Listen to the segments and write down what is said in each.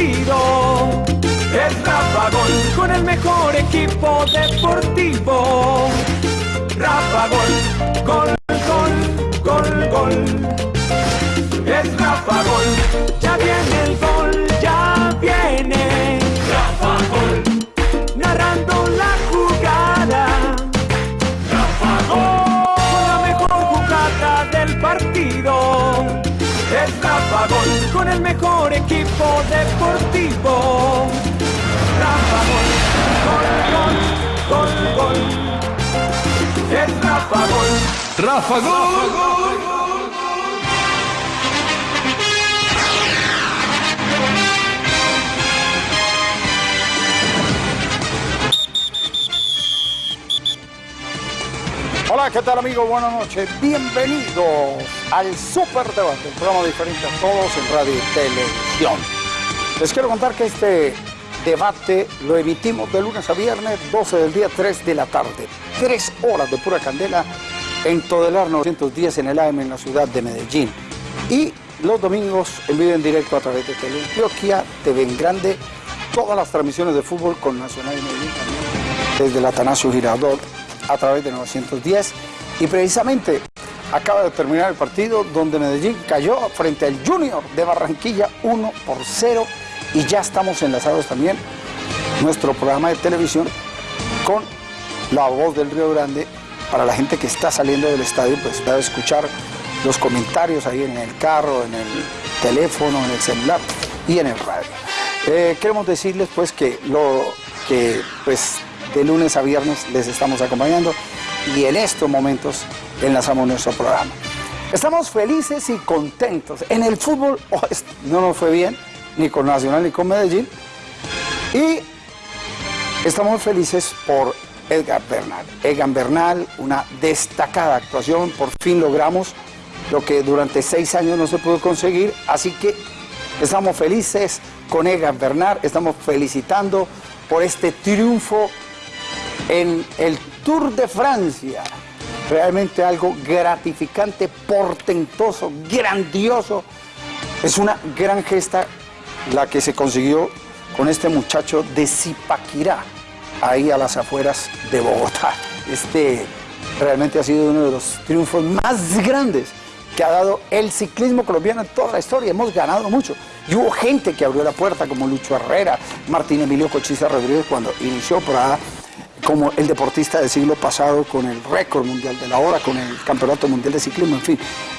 partido. Es Rafa Gol con el mejor equipo deportivo. Rafa Gol, gol, gol, gol, gol. Es Rafa deportivo. Rafa Gol, gol, gol, gol, gol. Es Rafa Gol. Rafa Gol. Hola, ¿qué tal amigos? Buenas noches. Bienvenidos al Super Debate, un programa diferente a todos en radio y televisión. Les quiero contar que este debate lo emitimos de lunes a viernes, 12 del día, 3 de la tarde. Tres horas de pura candela en Todelar 910 en el AM en la ciudad de Medellín. Y los domingos en vivo en directo a través de Teleantioquia, TV en Grande, todas las transmisiones de fútbol con Nacional y Medellín también, desde el Atanasio Girardot a través de 910. Y precisamente acaba de terminar el partido donde Medellín cayó frente al Junior de Barranquilla 1 por 0 y ya estamos enlazados también nuestro programa de televisión con la voz del Río Grande para la gente que está saliendo del estadio pues va a escuchar los comentarios ahí en el carro, en el teléfono, en el celular y en el radio. Eh, queremos decirles pues que lo que pues de lunes a viernes les estamos acompañando y en estos momentos enlazamos nuestro programa. Estamos felices y contentos. En el fútbol oh, no nos fue bien, ni con Nacional ni con Medellín. Y estamos felices por Edgar Bernal. Edgar Bernal, una destacada actuación, por fin logramos lo que durante seis años no se pudo conseguir, así que estamos felices con Edgar Bernal, estamos felicitando por este triunfo en el Tour de Francia. Realmente algo gratificante, portentoso, grandioso. Es una gran gesta la que se consiguió con este muchacho de Zipaquirá, ahí a las afueras de Bogotá. Este realmente ha sido uno de los triunfos más grandes que ha dado el ciclismo colombiano en toda la historia. Hemos ganado mucho. Y hubo gente que abrió la puerta, como Lucho Herrera, Martín Emilio Cochise Rodríguez, cuando inició allá como el deportista del siglo pasado con el récord mundial de la hora, con el campeonato mundial de ciclismo, en fin.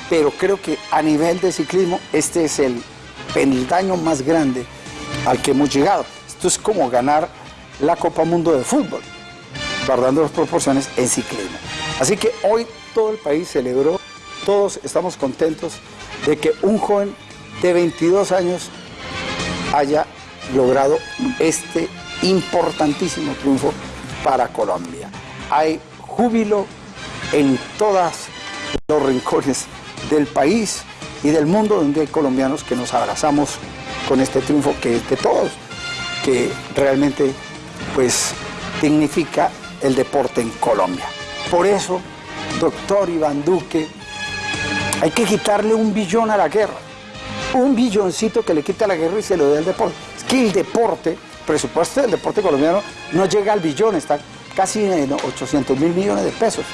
Pero creo que a nivel de ciclismo este es el peldaño más grande al que hemos llegado. Esto es como ganar la Copa Mundo de Fútbol, guardando las proporciones en ciclismo. Así que hoy todo el país celebró, todos estamos contentos de que un joven de 22 años haya logrado este importantísimo triunfo para Colombia. Hay júbilo en todos los rincones del país y del mundo donde hay colombianos que nos abrazamos con este triunfo que es de todos, que realmente pues dignifica el deporte en Colombia. Por eso, doctor Iván Duque, hay que quitarle un billón a la guerra. Un billoncito que le quita la guerra y se lo dé al deporte. Es que el deporte, presupuesto del deporte colombiano, no llega al billón, está casi en 800 mil millones de pesos.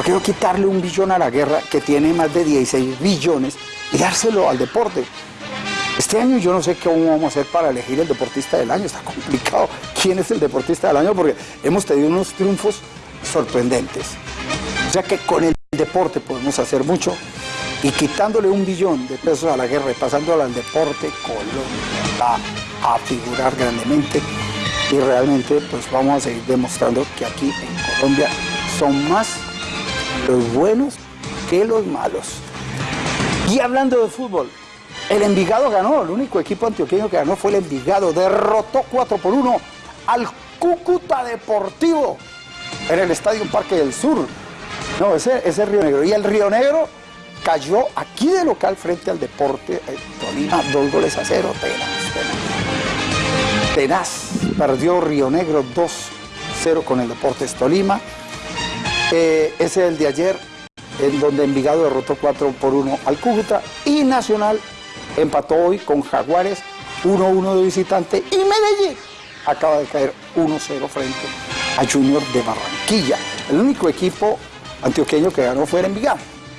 ¿Por qué no quitarle un billón a la guerra que tiene más de 16 billones y dárselo al deporte? Este año yo no sé cómo vamos a hacer para elegir el deportista del año, está complicado. ¿Quién es el deportista del año? Porque hemos tenido unos triunfos sorprendentes. O sea que con el deporte podemos hacer mucho y quitándole un billón de pesos a la guerra y pasándolo al deporte, Colombia va a figurar grandemente y realmente pues vamos a seguir demostrando que aquí en Colombia son más los buenos que los malos. Y hablando de fútbol, el Envigado ganó, el único equipo antioqueño que ganó fue el Envigado, derrotó 4 por 1 al Cúcuta Deportivo en el Estadio Parque del Sur. No, ese es Río Negro. Y el Río Negro cayó aquí de local frente al Deporte eh, Tolima, dos goles a cero, tenaz, tenaz. Tenaz, perdió Río Negro 2-0 con el Deportes Tolima. Eh, ese es el de ayer, en donde Envigado derrotó 4 por 1 al Cúcuta y Nacional empató hoy con Jaguares 1-1 de visitante y Medellín acaba de caer 1-0 frente a Junior de Barranquilla. El único equipo antioqueño que ganó fue Envigado,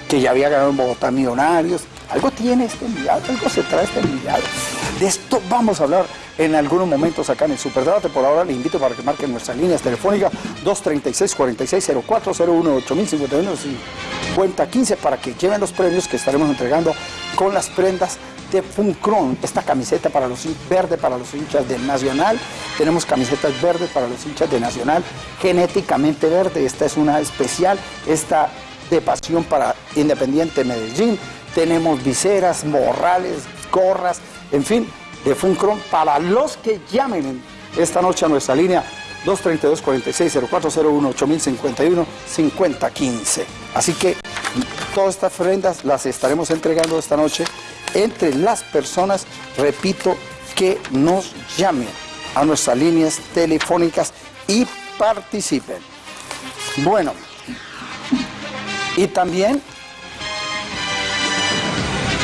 que ya había ganado en Bogotá Millonarios. Algo tiene este Envigado, algo se trae este Envigado. De esto vamos a hablar en algunos momentos acá en el Superdebate. Por ahora le invito para que marquen nuestras líneas telefónicas 236-460401 8051 5015 para que lleven los premios que estaremos entregando con las prendas de Funcron, esta camiseta para los verde para los hinchas de Nacional, tenemos camisetas verdes para los hinchas de Nacional, genéticamente verde, esta es una especial, esta de pasión para Independiente Medellín, tenemos viseras, morrales, gorras, en fin, de Funcron para los que llamen esta noche a nuestra línea 232-46-0401-8051-5015. Así que todas estas prendas las estaremos entregando esta noche entre las personas, repito, que nos llamen a nuestras líneas telefónicas y participen. Bueno, y también,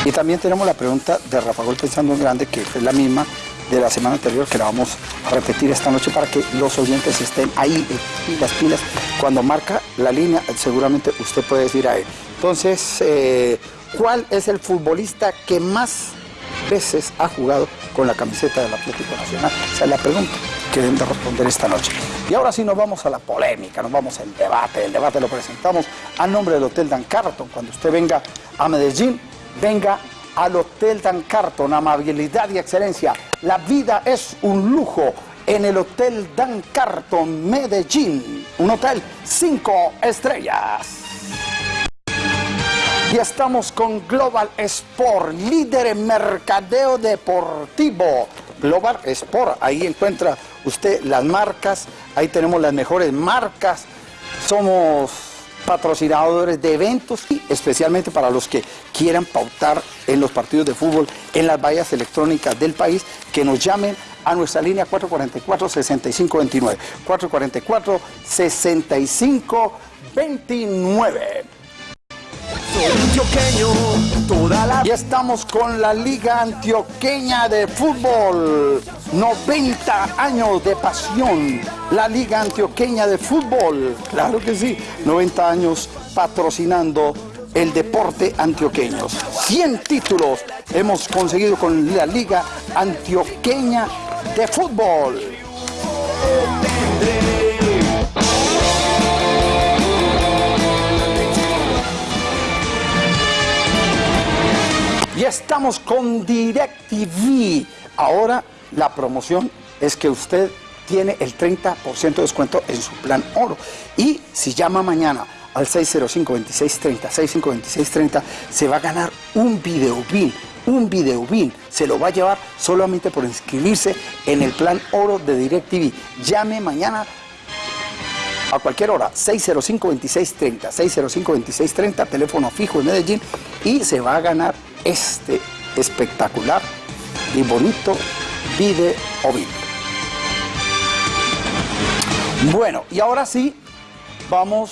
y también tenemos la pregunta de Rafa Gol Pensando en Grande, que es la misma de la semana anterior, que la vamos a repetir esta noche para que los oyentes estén ahí, pilas, pilas. Cuando marca la línea, seguramente usted puede decir a él. Entonces, eh, ¿Cuál es el futbolista que más veces ha jugado con la camiseta del Atlético Nacional? Esa es la pregunta que deben de responder esta noche. Y ahora sí nos vamos a la polémica, nos vamos al debate. El debate lo presentamos a nombre del Hotel Dan Carton. Cuando usted venga a Medellín, venga al Hotel Dan Carton, amabilidad y excelencia. La vida es un lujo en el Hotel Dan Carton Medellín. Un hotel cinco estrellas. Y estamos con Global Sport, líder en mercadeo deportivo. Global Sport, ahí encuentra usted las marcas, ahí tenemos las mejores marcas. Somos patrocinadores de eventos y especialmente para los que quieran pautar en los partidos de fútbol en las vallas electrónicas del país, que nos llamen a nuestra línea 444-6529. 444-6529. Y estamos con la Liga Antioqueña de Fútbol. 90 años de pasión. La Liga Antioqueña de Fútbol. Claro que sí. 90 años patrocinando el deporte antioqueño. 100 títulos hemos conseguido con la Liga Antioqueña de Fútbol. Y estamos con DirecTV. Ahora la promoción es que usted tiene el 30% de descuento en su plan oro. Y si llama mañana al 605-2630, 605-2630, se va a ganar un video bin, un video bin. Se lo va a llevar solamente por inscribirse en el plan oro de DirecTV. Llame mañana a cualquier hora, 605-2630, 605-2630, teléfono fijo en Medellín, y se va a ganar este espectacular y bonito video. Bueno, y ahora sí, vamos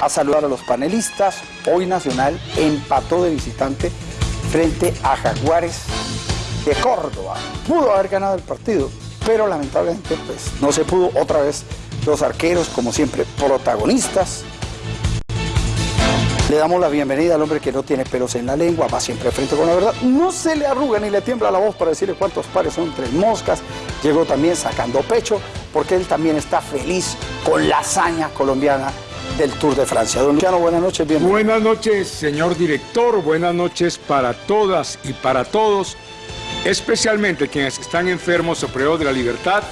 a saludar a los panelistas. Hoy Nacional empató de visitante frente a Jaguares de Córdoba. Pudo haber ganado el partido, pero lamentablemente pues, no se pudo otra vez. Los arqueros, como siempre, protagonistas, le damos la bienvenida al hombre que no tiene pelos en la lengua, va siempre frente con la verdad. No se le arruga ni le tiembla la voz para decirle cuántos pares son tres moscas. Llegó también sacando pecho, porque él también está feliz con la hazaña colombiana del Tour de Francia. Don Luciano, buenas noches, bienvenido. Buenas noches, señor director. Buenas noches para todas y para todos, especialmente quienes están enfermos o privados de la libertad.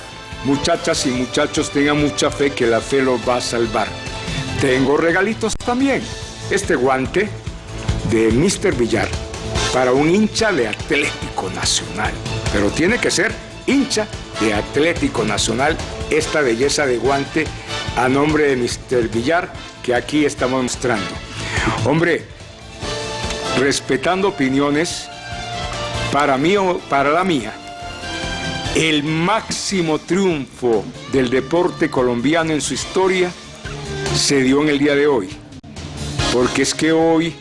Muchachas y muchachos, tengan mucha fe que la fe los va a salvar. Tengo regalitos también este guante de Mr. Villar para un hincha de Atlético Nacional. Pero tiene que ser hincha de Atlético Nacional esta belleza de guante a nombre de Mr. Villar que aquí estamos mostrando. Hombre, respetando opiniones, para mí o para la mía, el máximo triunfo del deporte colombiano en su historia se dio en el día de hoy porque es que hoy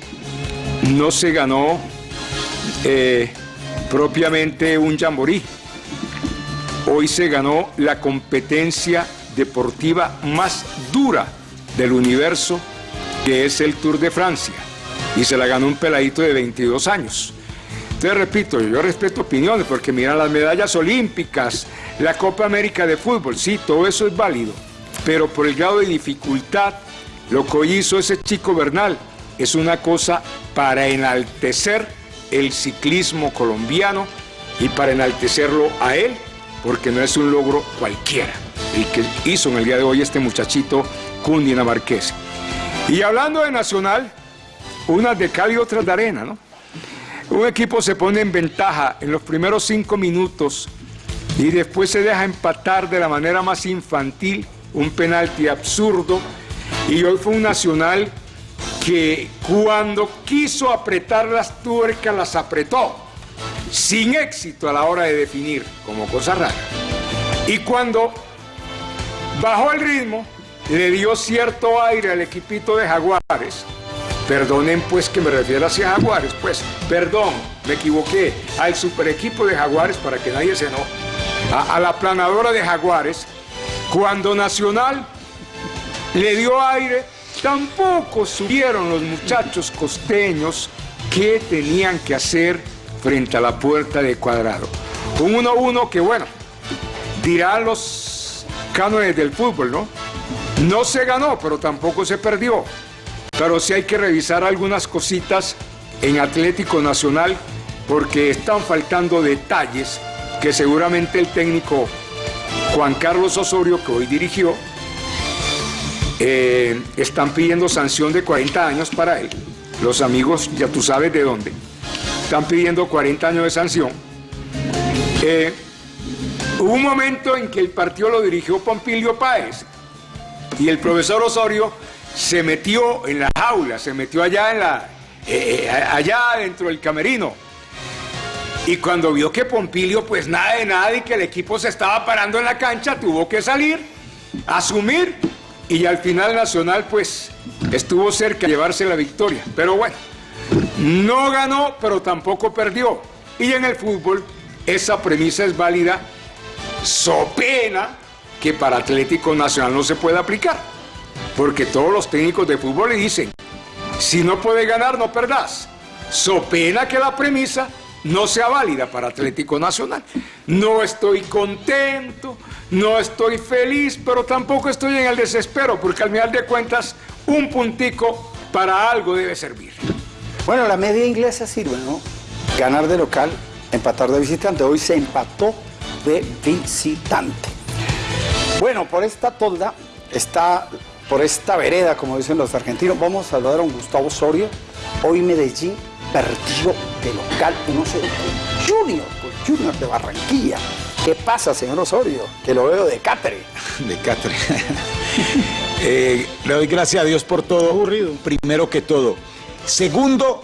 no se ganó eh, propiamente un jamboree. Hoy se ganó la competencia deportiva más dura del universo, que es el Tour de Francia. Y se la ganó un peladito de 22 años. Entonces, repito, yo respeto opiniones, porque mira las medallas olímpicas, la Copa América de Fútbol, sí, todo eso es válido. Pero por el grado de dificultad, lo que hizo ese chico Bernal es una cosa para enaltecer el ciclismo colombiano y para enaltecerlo a él, porque no es un logro cualquiera el que hizo en el día de hoy este muchachito cundinamarqués. Y hablando de Nacional, unas de cal y otras de arena, ¿no? Un equipo se pone en ventaja en los primeros cinco minutos y después se deja empatar de la manera más infantil, un penalti absurdo. Y hoy fue un Nacional que cuando quiso apretar las tuercas las apretó, sin éxito a la hora de definir, como cosa rara. Y cuando bajó el ritmo, le dio cierto aire al equipito de Jaguares. Perdonen pues que me refiero hacia Jaguares, pues, perdón, me equivoqué, al super equipo de Jaguares para que nadie se enoje, a, la planadora de Jaguares, cuando Nacional le dio aire, tampoco subieron los muchachos costeños qué tenían que hacer frente a la puerta de Cuadrado. Un 1-1 que, bueno, dirán los cánones del fútbol, ¿no? No se ganó, pero tampoco se perdió. Pero sí hay que revisar algunas cositas en Atlético Nacional porque están faltando detalles que seguramente el técnico Juan Carlos Osorio, que hoy dirigió, eh, están pidiendo sanción de 40 años para él. Los amigos, ya tú sabes de dónde, están pidiendo 40 años de sanción. Eh, hubo un momento en que el partido lo dirigió Pompilio Páez y el profesor Osorio se metió en la jaula, se metió allá, en la, eh, allá dentro del camerino. Y cuando vio que Pompilio, pues nada de nada y que el equipo se estaba parando en la cancha, tuvo que salir, asumir y al final Nacional pues estuvo cerca de llevarse la victoria. Pero bueno, no ganó, pero tampoco perdió. Y en el fútbol esa premisa es válida, so pena que para Atlético Nacional no se puede aplicar. Porque todos los técnicos de fútbol le dicen, si no puedes ganar, no perdás. So pena que la premisa no sea válida para Atlético Nacional. No estoy contento, no estoy feliz, pero tampoco estoy en el desespero, porque al final de cuentas, un puntico para algo debe servir. Bueno, la media inglesa sirve, ¿no? Ganar de local, empatar de visitante. Hoy se empató de visitante. Bueno, por esta tolda, está por esta vereda, como dicen los argentinos, vamos a saludar a un Gustavo Osorio. Hoy Medellín perdió de local 1-0 con Junior, con Junior de Barranquilla. ¿Qué pasa, señor Osorio? Que lo veo de catre. De catre. eh, le doy gracias a Dios por todo. Aburrido. Primero que todo. Segundo,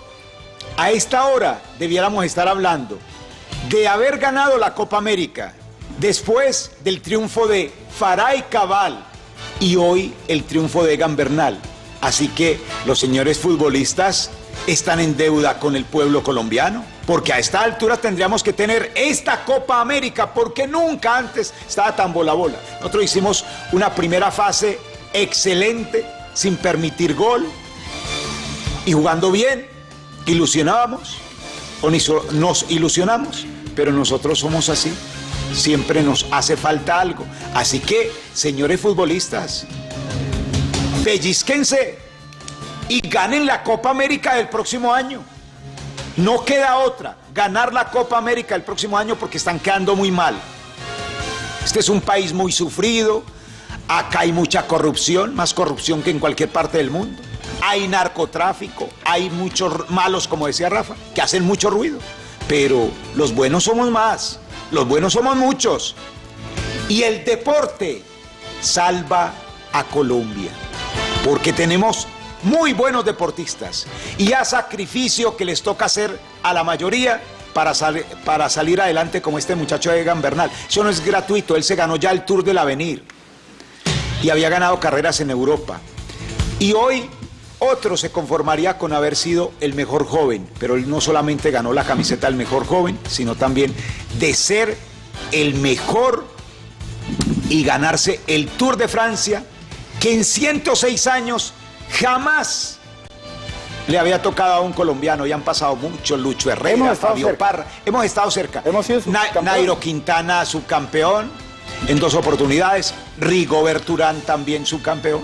a esta hora debiéramos estar hablando de haber ganado la Copa América después del triunfo de Faray Cabal y hoy el triunfo de Egan Bernal. Así que los señores futbolistas están en deuda con el pueblo colombiano, porque a esta altura tendríamos que tener esta Copa América, porque nunca antes estaba tan bola bola. Nosotros hicimos una primera fase excelente, sin permitir gol, y jugando bien, ilusionábamos, o nos ilusionamos, pero nosotros somos así, siempre nos hace falta algo. Así que, señores futbolistas, pellizquense y ganen la Copa América del próximo año. No queda otra, ganar la Copa América el próximo año porque están quedando muy mal. Este es un país muy sufrido, acá hay mucha corrupción, más corrupción que en cualquier parte del mundo. Hay narcotráfico, hay muchos malos, como decía Rafa, que hacen mucho ruido. Pero los buenos somos más, los buenos somos muchos. Y el deporte salva a Colombia, porque tenemos muy buenos deportistas y a sacrificio que les toca hacer a la mayoría para, para salir adelante como este muchacho Egan Bernal. Eso no es gratuito, él se ganó ya el Tour del Avenir y había ganado carreras en Europa. Y hoy otro se conformaría con haber sido el mejor joven, pero él no solamente ganó la camiseta del mejor joven, sino también de ser el mejor y ganarse el Tour de Francia, que en 106 años jamás le había tocado a un colombiano y han pasado muchos, Lucho Herrera, Fabio cerca. Parra, hemos estado cerca. Hemos sido Na-. Nairo Quintana, subcampeón, en dos oportunidades, Rigobert Urán también subcampeón,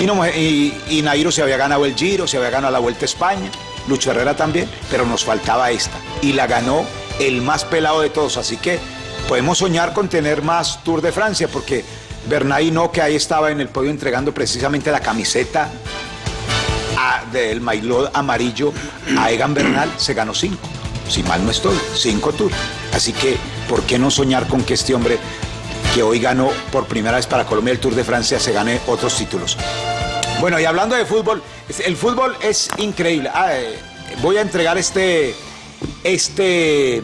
y, no, y, Nairo se había ganado el Giro, se había ganado la Vuelta a España, Lucho Herrera también, pero nos faltaba esta, y la ganó el más pelado de todos, así que podemos soñar con tener más Tour de Francia, porque Bernay no, que ahí estaba en el podio entregando precisamente la camiseta a- del maillot amarillo a Egan Bernal se ganó cinco. Si mal no estoy, cinco tours. Así que, ¿por qué no soñar con que este hombre que hoy ganó por primera vez para Colombia el Tour de Francia se gane otros títulos? Bueno, y hablando de fútbol, el fútbol es increíble. Ah, eh, voy a entregar este, este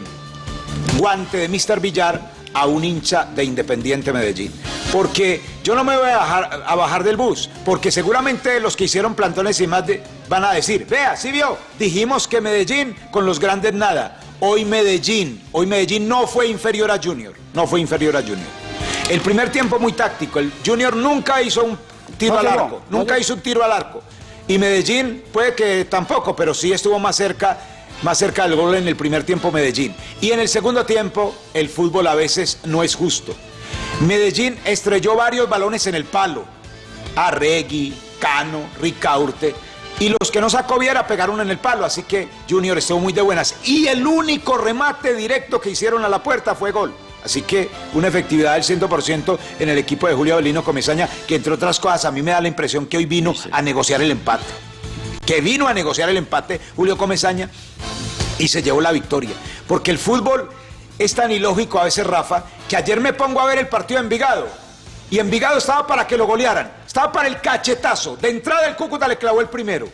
guante de Mr. Villar a un hincha de Independiente Medellín. Porque yo no me voy a bajar, a bajar del bus, porque seguramente los que hicieron plantones y más van a decir, vea, sí vio, dijimos que Medellín con los grandes nada. Hoy Medellín, hoy Medellín no fue inferior a Junior, no fue inferior a Junior. El primer tiempo muy táctico, el Junior nunca hizo un tiro No al arco, no nunca hizo un tiro al arco. Y Medellín puede que tampoco, pero sí estuvo más cerca, más cerca del gol en el primer tiempo Medellín. Y en el segundo tiempo el fútbol a veces no es justo. Medellín estrelló varios balones en el palo. Arregui, Cano, Ricaurte. Y los que no sacó Viera pegaron en el palo, así que Junior estuvo muy de buenas. Y el único remate directo que hicieron a la puerta fue gol. Así que una efectividad del 100% en el equipo de Julio Avelino Comesaña, que entre otras cosas a mí me da la impresión que hoy vino a negociar el empate. Que vino a negociar el empate Julio Comesaña y se llevó la victoria. Porque el fútbol es tan ilógico a veces, Rafa, que ayer me pongo a ver el partido de Envigado. Y Envigado estaba para que lo golearan. Estaba para el cachetazo. De entrada el Cúcuta le clavó el primero.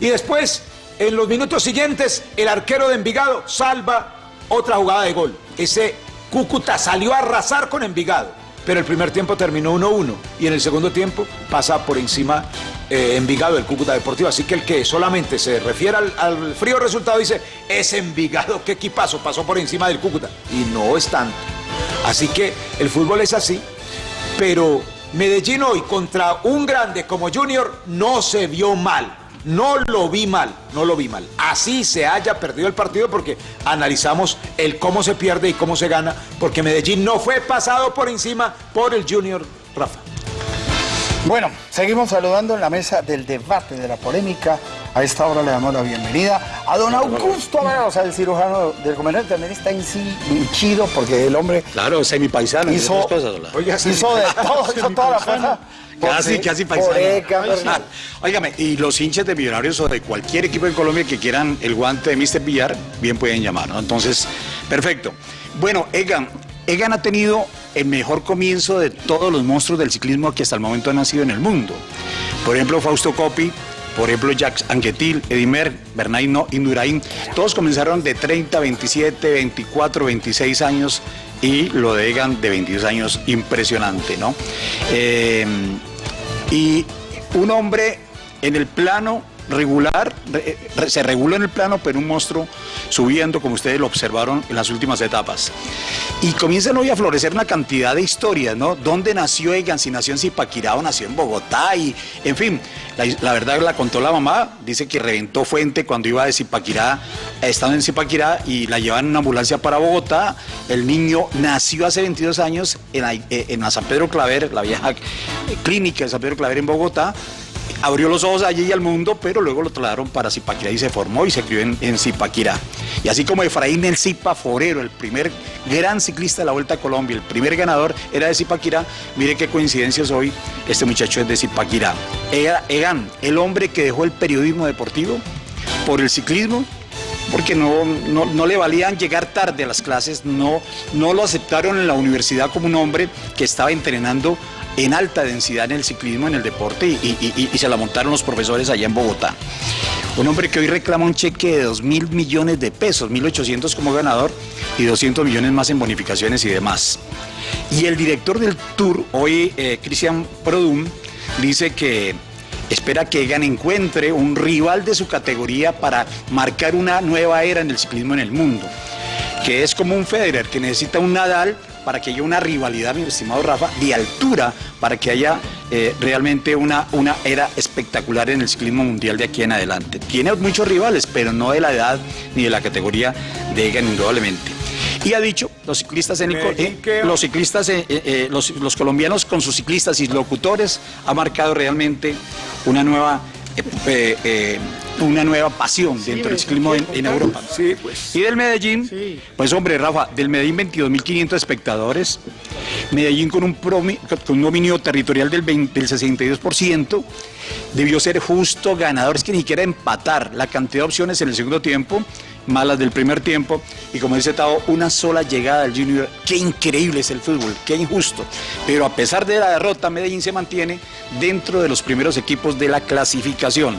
Y después, en los minutos siguientes, el arquero de Envigado salva otra jugada de gol. Ese Cúcuta salió a arrasar con Envigado. Pero el primer tiempo terminó 1-1. Y en el segundo tiempo pasa por encima eh, Envigado del Cúcuta Deportivo. Así que el que solamente se refiere al, al frío resultado dice, es Envigado, qué equipazo, pasó por encima del Cúcuta. Y no es tanto. Así que el fútbol es así. Pero Medellín hoy contra un grande como Junior no se vio mal. No lo vi mal, no lo vi mal. Así se haya perdido el partido porque analizamos el cómo se pierde y cómo se gana, porque Medellín no fue pasado por encima por el Junior Rafa. Bueno, seguimos saludando en la mesa del debate, de la polémica. A esta hora le damos la bienvenida a don Augusto Avera, o sea, el cirujano del comandante también está en sí hinchido porque el hombre Claro, semipaisano. hizo, otras cosas, hola. Oiga, hizo de todo, hizo toda la fuerza. Casi, casi paisano. Óigame, y los hinchas de Millonarios o de cualquier equipo de Colombia que quieran el guante de Mr. Villar, bien pueden llamar, ¿no? Entonces, perfecto. Bueno, Egan, Egan ha tenido el mejor comienzo de todos los monstruos del ciclismo que hasta el momento han nacido en el mundo. Por ejemplo, Fausto Coppi, por ejemplo, Jacques Anquetil, Edimer, Bernay No, Indurain, todos comenzaron de 30, 27, 24, 26 años y lo de Egan de 22 años, impresionante, ¿no? Eh, y un hombre en el plano regular, re- re- se reguló en el plano, pero un monstruo subiendo, como ustedes lo observaron en las últimas etapas. Y comienzan hoy a florecer una cantidad de historias, ¿no? ¿Dónde nació Egan? Si nació en Zipaquirá o nació en Bogotá, y en fin, la, verdad la contó la mamá, dice que reventó fuente cuando iba de Zipaquirá, estando en Zipaquirá, y la llevan en una ambulancia para Bogotá. El niño nació hace 22 años en la, eh, en la San Pedro Claver, la vieja clínica de San Pedro Claver en Bogotá, abrió los ojos allí y al mundo, pero luego lo trasladaron para Zipaquirá y se formó y se crió en, Zipaquirá. Y así como Efraín El Zipa Forero, el primer gran ciclista de la Vuelta a Colombia, el primer ganador era de Zipaquirá, mire qué coincidencias hoy, este muchacho es de Zipaquirá. Ega- Egan, el hombre que dejó el periodismo deportivo por el ciclismo, porque no, no, no le valían llegar tarde a las clases, no, no lo aceptaron en la universidad como un hombre que estaba entrenando en alta densidad en el ciclismo, en el deporte, y, se la montaron los profesores allá en Bogotá. Un hombre que hoy reclama un cheque de 2 mil millones de pesos, 1.800 como ganador y 200 millones más en bonificaciones y demás. Y el director del tour, hoy eh, Cristian Produm, dice que espera que Egan encuentre un rival de su categoría para marcar una nueva era en el ciclismo en el mundo, que es como un Federer, que necesita un Nadal para que haya una rivalidad, mi estimado Rafa, de altura, para que haya eh, realmente una, una era espectacular en el ciclismo mundial de aquí en adelante. Tiene muchos rivales, pero no de la edad ni de la categoría de Egan, indudablemente. Y ha dicho, los ciclistas, en Medellín, eh, los ciclistas, eh, eh, los, los colombianos con sus ciclistas y locutores ha marcado realmente una nueva, una nueva pasión dentro del ciclismo en, en Europa. Sí, pues. Y del Medellín, pues hombre, Rafa, del Medellín 22.500 espectadores, Medellín con un, promi- con un dominio territorial del, 20 del 62%, debió ser justo ganador, es que ni siquiera empatar la cantidad de opciones en el segundo tiempo, malas del primer tiempo, y como dice Tao, una sola llegada del Junior, qué increíble es el fútbol, qué injusto, pero a pesar de la derrota, Medellín se mantiene dentro de los primeros equipos de la clasificación.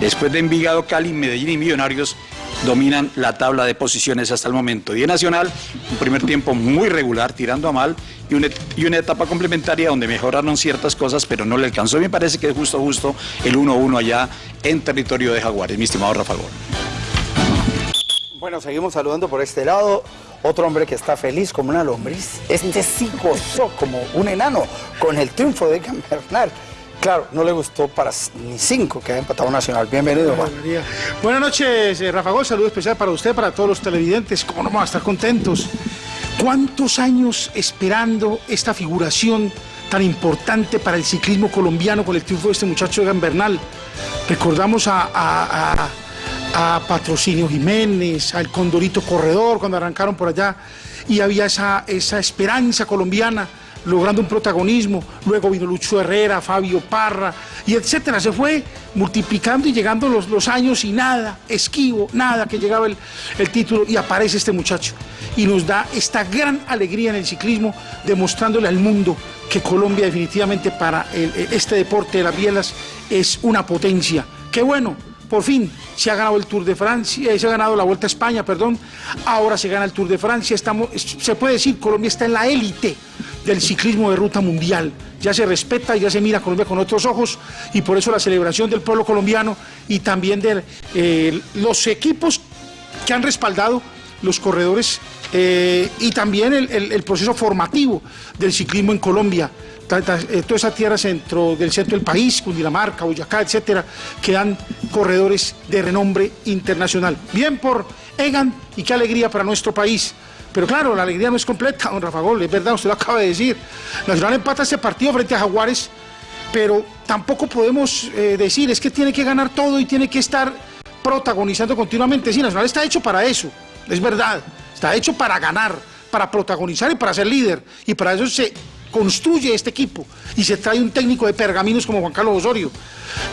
Después de Envigado, Cali, Medellín y Millonarios dominan la tabla de posiciones hasta el momento. Y Nacional, un primer tiempo muy regular, tirando a mal, y una, etapa complementaria donde mejoraron ciertas cosas, pero no le alcanzó. Me parece que es justo, justo el 1-1 allá en territorio de Jaguares, mi estimado Rafa Gol. Bueno, seguimos saludando por este lado. Otro hombre que está feliz como una lombriz. Este sí gozó como un enano con el triunfo de Bernal. Claro, no le gustó para ni cinco que ha empatado Nacional. Bienvenido, Juan. Buenas noches, eh, Rafa Gol. Saludo especial para usted, para todos los televidentes. ¿Cómo no vamos a estar contentos? ¿Cuántos años esperando esta figuración tan importante para el ciclismo colombiano con el triunfo de este muchacho Egan Bernal? Recordamos a, a- a- a Patrocinio Jiménez, al Condorito Corredor, cuando arrancaron por allá, y había esa, esa esperanza colombiana logrando un protagonismo. Luego vino Lucho Herrera, Fabio Parra, y etcétera. Se fue multiplicando y llegando los, los años y nada, esquivo, nada, que llegaba el, el título y aparece este muchacho. Y nos da esta gran alegría en el ciclismo, demostrándole al mundo que Colombia definitivamente para el- este deporte de las bielas es una potencia. Qué bueno, por fin se ha ganado el Tour de Francia, eh, se ha ganado la Vuelta a España, perdón. Ahora se gana el Tour de Francia. Estamos, es- se puede decir Colombia está en la élite del ciclismo de ruta mundial. Ya se respeta, ya se mira a Colombia con otros ojos y por eso la celebración del pueblo colombiano y también de eh, los equipos que han respaldado los corredores eh, y también el proceso formativo del ciclismo en Colombia. Eh, toda esa tierra centro, del centro del país, Cundinamarca, Boyacá, etcétera, que dan corredores de renombre internacional. Bien por Egan y qué alegría para nuestro país. Pero claro, la alegría no es completa, don Rafa Gol, es verdad, usted lo acaba de decir. Nacional empata este partido frente a Jaguares, pero tampoco podemos eh, decir es que tiene que ganar todo y tiene que estar protagonizando continuamente. Sí, Nacional está hecho para eso, es verdad, está hecho para ganar, para protagonizar y para ser líder. Y para eso se construye este equipo y se trae un técnico de pergaminos como Juan Carlos Osorio.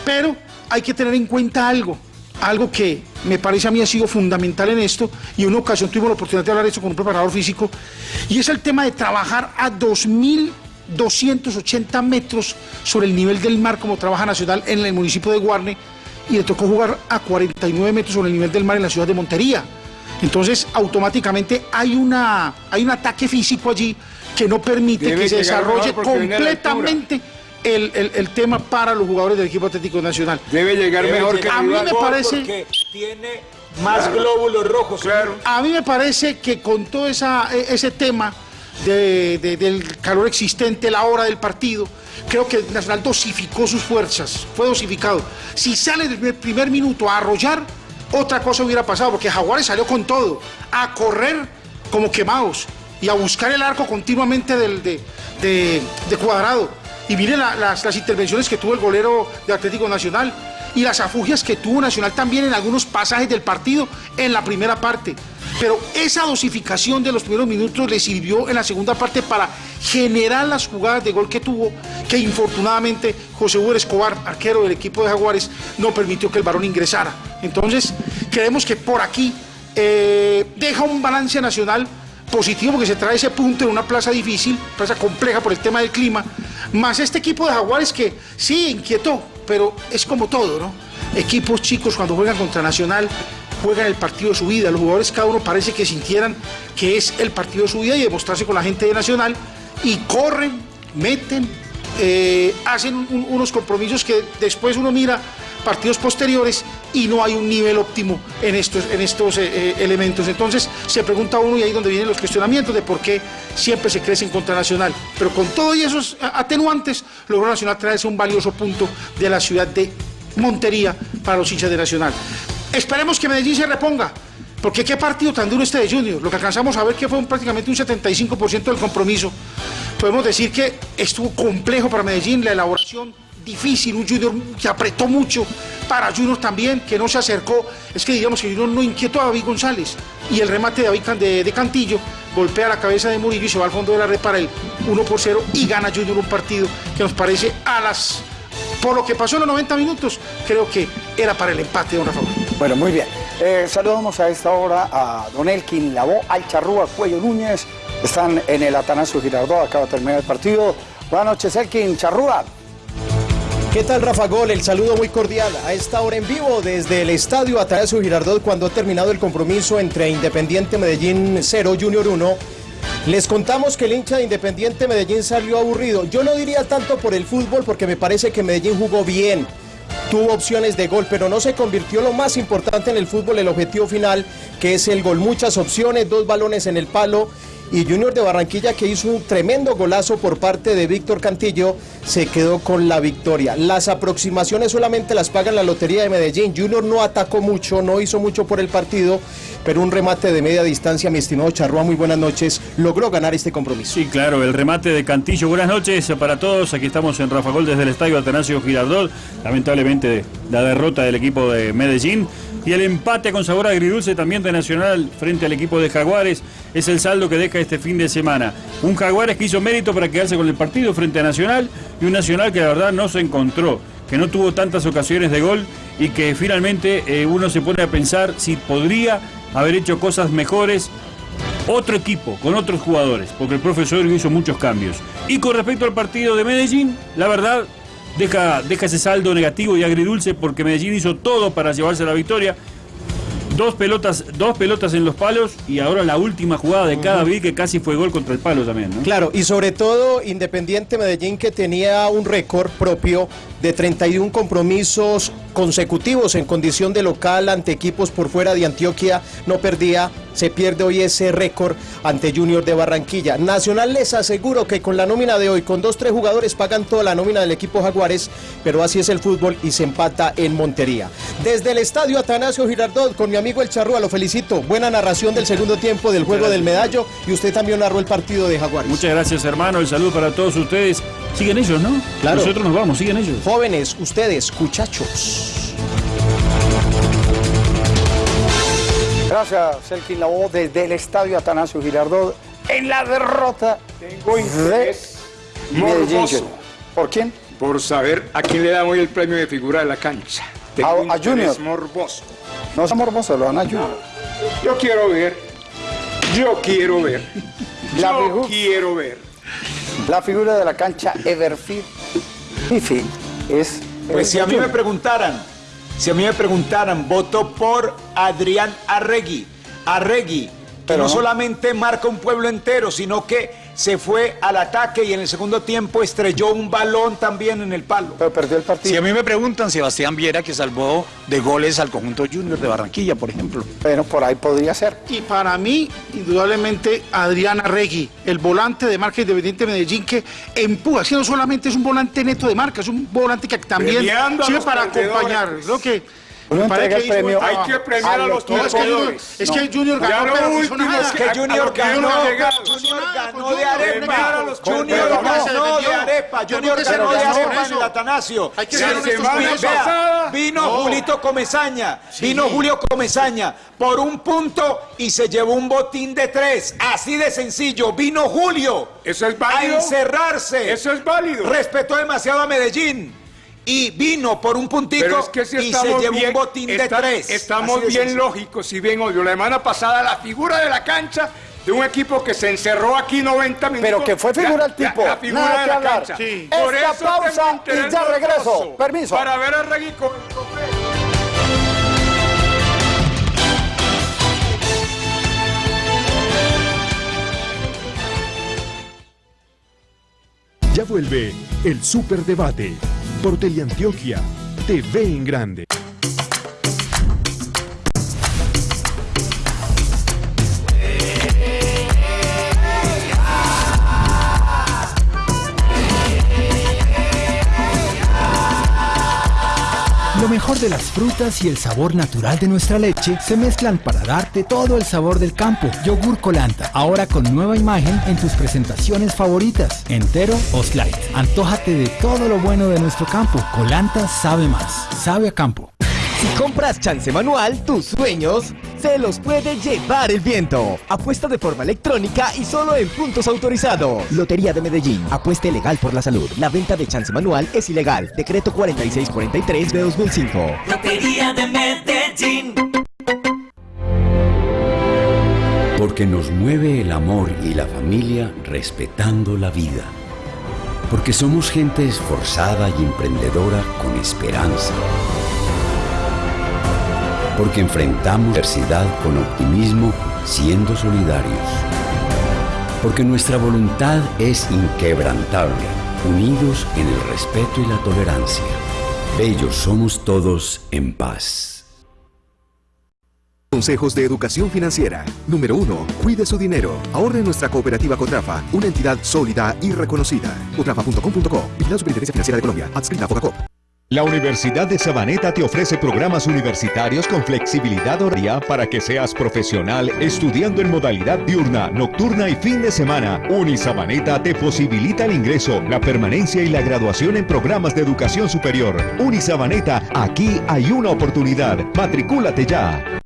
Pero hay que tener en cuenta algo, algo que me parece a mí ha sido fundamental en esto, y en una ocasión tuvimos la oportunidad de hablar de esto con un preparador físico, y es el tema de trabajar a 2.280 metros sobre el nivel del mar, como trabaja Nacional en el municipio de Guarne, y le tocó jugar a 49 metros sobre el nivel del mar en la ciudad de Montería. Entonces, automáticamente hay, una, hay un ataque físico allí que no permite Debe que se desarrolle completamente el, el- el tema para los jugadores del equipo Atlético Nacional. Debe llegar mejor que A mí me parece- Porque tiene más glóbulos rojos. Claro. A mí me parece que con todo esa, e- ese tema de- de- del calor existente, la hora del partido, creo que Nacional dosificó sus fuerzas, fue dosificado. Si sale desde el primer minuto a arrollar, otra cosa hubiera pasado, porque Jaguares salió con todo, a correr como quemados y a buscar el arco continuamente del, de, cuadrado. Y las, las intervenciones que tuvo el golero de Atlético Nacional y las afugias que tuvo Nacional también en algunos pasajes del partido en la primera parte. Pero esa dosificación de los primeros minutos le sirvió en la segunda parte para generar las jugadas de gol que tuvo, que infortunadamente José Hugo Escobar, arquero del equipo de Jaguares, no permitió que el varón ingresara. Entonces, creemos que por aquí eh, deja un balance nacional positivo porque se trae ese punto en una plaza difícil, plaza compleja por el tema del clima, más este equipo de Jaguares que sí inquietó, pero es como todo, ¿no? Equipos chicos cuando juegan contra Nacional juegan el partido de su vida, los jugadores cada uno parece que sintieran que es el partido de su vida y demostrarse con la gente de Nacional y corren, meten, eh, hacen un- unos compromisos que después uno mira partidos posteriores y no hay un nivel óptimo en estos, en estos eh, eh, elementos. Entonces se pregunta uno y ahí es donde vienen los cuestionamientos de por qué siempre se crece en contra Nacional. Pero con todos esos atenuantes logró Nacional traerse un valioso punto de la ciudad de Montería para los hinchas de Nacional. Esperemos que Medellín se reponga. Porque qué partido tan duro este de Junior. Lo que alcanzamos a ver que fue un- prácticamente un 75% del compromiso. Podemos decir que estuvo complejo para Medellín, la elaboración difícil, un Junior que apretó mucho, para Junior también, que no se acercó. Es que digamos que Junior no inquietó a David González. Y el remate de David de, Cantillo golpea la cabeza de Murillo y se va al fondo de la red para el 1 por 0 y gana Junior un partido que nos parece a las... Por lo que pasó en los 90 minutos, creo que era para el empate, don Rafa. Bueno, muy bien. Eh, saludamos a esta hora a Don Elkin Labó, al Charrúa Cuello Núñez. Están en el Atanasio Girardot, acaba de terminar el partido. Buenas noches, Elkin Charrúa. ¿Qué tal Rafa Gol? El saludo muy cordial a esta hora en vivo desde el estadio Atanasio Girardot cuando ha terminado el compromiso entre Independiente Medellín 0 Junior 1. Les contamos que el hincha de Independiente Medellín salió aburrido. Yo no diría tanto por el fútbol porque me parece que Medellín jugó bien. Tuvo opciones de gol, pero no se convirtió lo más importante en el fútbol, el objetivo final, que es el gol. Muchas opciones, dos balones en el palo y Junior de Barranquilla que hizo un tremendo golazo por parte de Víctor Cantillo se quedó con la victoria. Las aproximaciones solamente las paga la Lotería de Medellín. Junior no atacó mucho, no hizo mucho por el partido, pero un remate de media distancia, mi estimado Charrúa, muy buenas noches, logró ganar este compromiso. Sí, claro, el remate de Cantillo. Buenas noches para todos. Aquí estamos en Rafa Gol desde el estadio Atanasio Girardot. Lamentablemente la derrota del equipo de Medellín y el empate con sabor agridulce también de Nacional frente al equipo de Jaguares es el saldo que deja este fin de semana. Un Jaguares que hizo mérito para quedarse con el partido frente a Nacional y un Nacional que la verdad no se encontró, que no tuvo tantas ocasiones de gol y que finalmente eh, uno se pone a pensar si podría haber hecho cosas mejores otro equipo, con otros jugadores, porque el profesor hizo muchos cambios. Y con respecto al partido de Medellín, la verdad, deja, deja ese saldo negativo y agridulce porque Medellín hizo todo para llevarse la victoria. Dos pelotas, dos pelotas en los palos y ahora la última jugada de cada vi que casi fue gol contra el palo también, ¿no? Claro, y sobre todo Independiente Medellín que tenía un récord propio de 31 compromisos consecutivos en condición de local ante equipos por fuera de Antioquia, no perdía, se pierde hoy ese récord ante Junior de Barranquilla. Nacional les aseguro que con la nómina de hoy, con dos, tres jugadores pagan toda la nómina del equipo Jaguares, pero así es el fútbol y se empata en Montería. Desde el estadio Atanasio Girardot, con mi amigo El Charrúa, lo felicito. Buena narración del segundo tiempo del juego del medallo y usted también narró el partido de Jaguares. Muchas gracias, hermano. El saludo para todos ustedes. Siguen ellos, ¿no? Claro. Nosotros nos vamos, siguen ellos. Jóvenes, ustedes, muchachos. Gracias, Elkin Labó, desde el estadio Atanasio Girardot, en la derrota Tengo de interés Medellín. morboso ¿Por quién? por saber a quién le dan hoy el premio de figura de la cancha. Tengo A- Junior. morboso. No es morboso, lo van a ayudar. Yo quiero ver, yo quiero ver, La yo figu- quiero ver. La figura de la cancha Everfield Fifi es... Pues si a mí me preguntaran, si a mí me preguntaran, voto por Adrián Arregui. Arregui, que Pero no, no. solamente marca un pueblo entero, sino que se fue al ataque y en el segundo tiempo estrelló un balón también en el palo. Pero perdió el partido. Si a mí me preguntan, Sebastián Viera que salvó de goles al conjunto Junior de Barranquilla, por ejemplo. Pero por ahí podría ser. Y para mí, indudablemente, Adriana Regui, el volante de marca independiente de Medellín, que empuja, si no solamente es un volante neto de marca, es un volante que también sirve para perdedores. acompañar. Creo que. Uno entrega el premio. Hay que premiar a los No, es que Junior, perdedores. es que Junior Ya ganó, pero último es que Junior ganó. Junior ganó de arepa. Junior ganó de arepa. Junior ganó de arepa en el. Atanasio. La semana pasada- vino No. Julito Comesaña, vino Julio Comesaña por un punto y se llevó un botín de tres. Así de sencillo. Vino Julio Eso es a encerrarse. Eso es válido. Respetó demasiado a Medellín. Y vino por un puntico Pero es que si y se estamos llevó bien, un botín de tres. estamos de bien lógicos y bien obvio. La semana pasada la figura de la cancha de un equipo que se encerró aquí 90 minutos. Pero que fue figura el tipo. La, la figura Nada de que la hablar. cancha. Sí. Por Esta eso pausa y ya regreso. Permiso. Para ver a Regui con Ya vuelve el Superdebate por Teleantioquia, TV en Grande. Las frutas y el sabor natural de nuestra leche se mezclan para darte todo el sabor del campo. Yogur Colanta, ahora con nueva imagen en tus presentaciones favoritas, entero o slide. Antójate de todo lo bueno de nuestro campo. Colanta sabe más, sabe a campo. Si compras chance manual, tus sueños se los puede llevar el viento. Apuesta de forma electrónica y solo en puntos autorizados. Lotería de Medellín. Apueste legal por la salud. La venta de chance manual es ilegal. Decreto 4643 de 2005. Lotería de Medellín. Porque nos mueve el amor y la familia respetando la vida. Porque somos gente esforzada y emprendedora con esperanza porque enfrentamos adversidad con optimismo siendo solidarios. Porque nuestra voluntad es inquebrantable, unidos en el respeto y la tolerancia. Bellos somos todos en paz. Consejos de Educación Financiera. Número 1. Cuide su dinero. Ahorre nuestra cooperativa Cotrafa, una entidad sólida y reconocida. Cotrafa.com.co. Vigilado Superintendencia Financiera de Colombia. Adscrita a Focacop. La Universidad de Sabaneta te ofrece programas universitarios con flexibilidad horaria para que seas profesional estudiando en modalidad diurna, nocturna y fin de semana. Unisabaneta te posibilita el ingreso, la permanencia y la graduación en programas de educación superior. Unisabaneta, aquí hay una oportunidad. Matricúlate ya.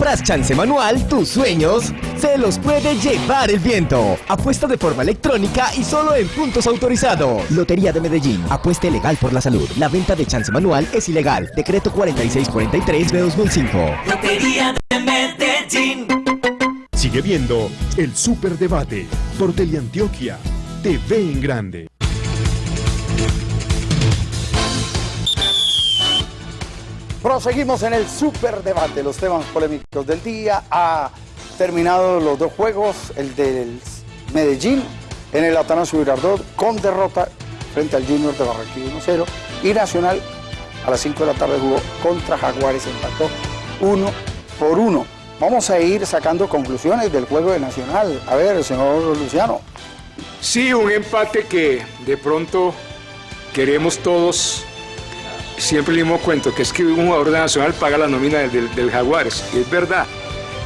Si cobras chance manual, tus sueños se los puede llevar el viento. Apuesta de forma electrónica y solo en puntos autorizados. Lotería de Medellín. Apuesta legal por la salud. La venta de chance manual es ilegal. Decreto 4643 de 2005. Lotería de Medellín. Sigue viendo el Superdebate por Teleantioquia, TV en Grande. Proseguimos en el superdebate, los temas polémicos del día. Ha terminado los dos juegos, el del Medellín en el Atanasio Girardot con derrota frente al Junior de Barranquilla 1-0 y Nacional a las 5 de la tarde jugó contra Jaguares, empató 1 por 1. Vamos a ir sacando conclusiones del juego de Nacional. A ver, señor Luciano. Sí, un empate que de pronto queremos todos. Siempre le hemos cuento que es que un jugador de Nacional paga la nómina del, del, del Jaguares, y es verdad.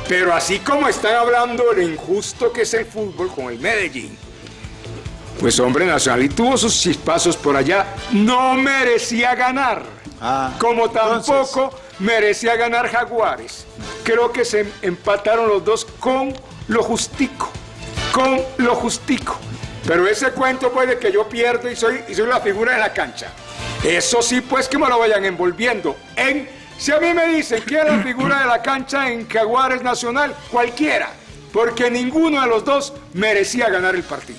Pero así como están hablando de lo injusto que es el fútbol con el Medellín, pues hombre, Nacional y tuvo sus chispazos por allá, no merecía ganar. como tampoco merecía ganar Jaguares. Creo que se empataron los dos con lo justico, con lo justico. Pero ese cuento pues de que yo pierdo y soy, y soy la figura de la cancha. Eso sí, pues que me lo vayan envolviendo. En, si a mí me dicen que es la figura de la cancha en Jaguares Nacional, cualquiera. Porque ninguno de los dos merecía ganar el partido.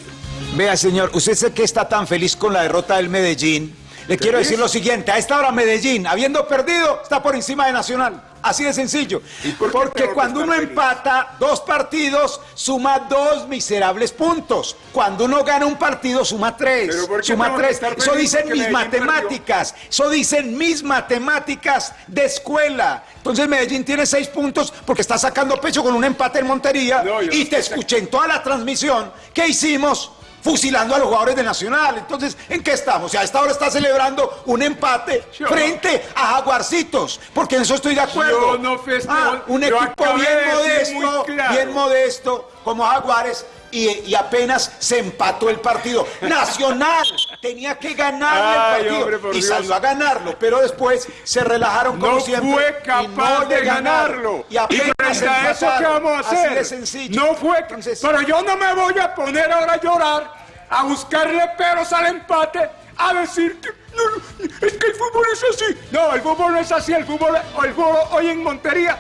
Vea, señor, usted sé que está tan feliz con la derrota del Medellín. Le quiero decir lo siguiente, a esta hora Medellín, habiendo perdido, está por encima de Nacional. Así de sencillo. Porque cuando uno empata dos partidos, suma dos miserables puntos. Cuando uno gana un partido, suma tres. Suma tres. Eso dicen mis perdió? matemáticas. Eso dicen mis matemáticas de escuela. Entonces Medellín tiene seis puntos porque está sacando pecho con un empate en Montería. y te escuché en toda la transmisión que hicimos fusilando a los jugadores de Nacional. Entonces, ¿en qué estamos? Y a esta hora está celebrando un empate frente a Jaguarcitos, porque en eso estoy de acuerdo. Yo no festejo. Ah, un Yo equipo bien modesto, claro. bien modesto, como Jaguares. Y, y apenas se empató el partido. Nacional tenía que ganarle Ay, el partido hombre, y Dios. salió a ganarlo, pero después se relajaron como No siempre. fue y capaz no de ganarlo. Y apenas frente a eso. ¿qué vamos a hacer? Así de sencillo. No fue. Pero yo no me voy a poner ahora a llorar, a buscarle peros al empate, a decir que no, es que el fútbol es así. No, el fútbol no es así. El fútbol, el fútbol hoy en Montería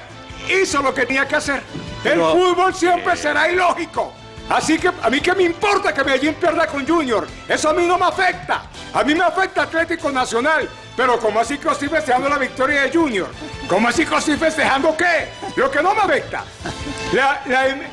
hizo lo que tenía que hacer. Pero- el fútbol siempre será ilógico. Así que a mí qué me importa que Medellín pierda con Junior. Eso a mí no me afecta. A mí me afecta Atlético Nacional. Pero ¿cómo así que estoy festejando la victoria de Junior? ¿Cómo así que estoy festejando qué? Lo que no me afecta.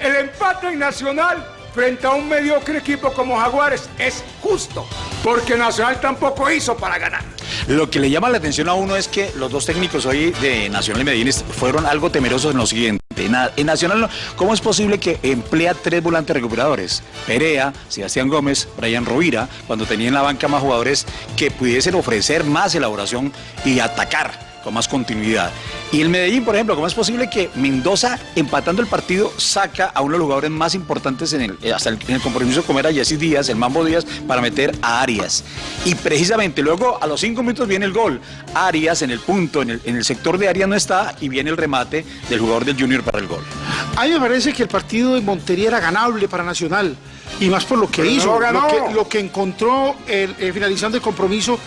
El empate en Nacional frente a un mediocre equipo como Jaguares es justo. Porque Nacional tampoco hizo para ganar. Lo que le llama la atención a uno es que los dos técnicos hoy de Nacional y Medellín fueron algo temerosos en lo siguiente. En Nacional, ¿cómo es posible que emplea tres volantes recuperadores? Perea, Sebastián Gómez, Brian Rovira, cuando tenía en la banca más jugadores que pudiesen ofrecer más elaboración y atacar con más continuidad. Y el Medellín, por ejemplo, ¿cómo es posible que Mendoza, empatando el partido, saca a uno de los jugadores más importantes en el, eh, hasta el, en el compromiso como era Jesse Díaz, el Mambo Díaz, para meter a Arias? Y precisamente luego, a los cinco minutos, viene el gol. Arias en el punto, en el, en el sector de Arias no está, y viene el remate del jugador del Junior para el gol. A mí me parece que el partido de Montería era ganable para Nacional. Y más por lo que Pero no hizo, lo ganó. que, lo que encontró el, eh, finalizando el compromiso,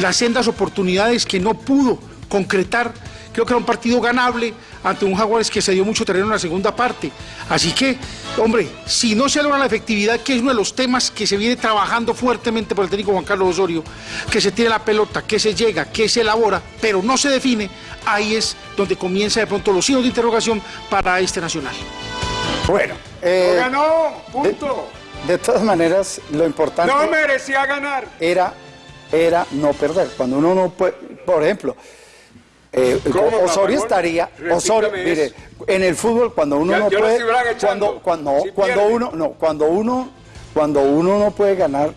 las sendas oportunidades que no pudo concretar. Creo que era un partido ganable ante un Jaguares que se dio mucho terreno en la segunda parte. Así que, hombre, si no se logra la efectividad, que es uno de los temas que se viene trabajando fuertemente por el técnico Juan Carlos Osorio, que se tiene la pelota, que se llega, que se elabora, pero no se define, ahí es donde comienza de pronto los signos de interrogación para este Nacional. Bueno, eh, ¡Lo ganó! ¡Punto! de todas maneras, lo importante No merecía ganar. era, era no perder. Cuando uno no puede, por ejemplo, eh, ¿Cómo, Osorio estaría, Osorio, mire, en el fútbol cuando uno Ya- no puede, cuando, cuando, si cuando pierde. uno, no, cuando uno, cuando uno no puede ganar,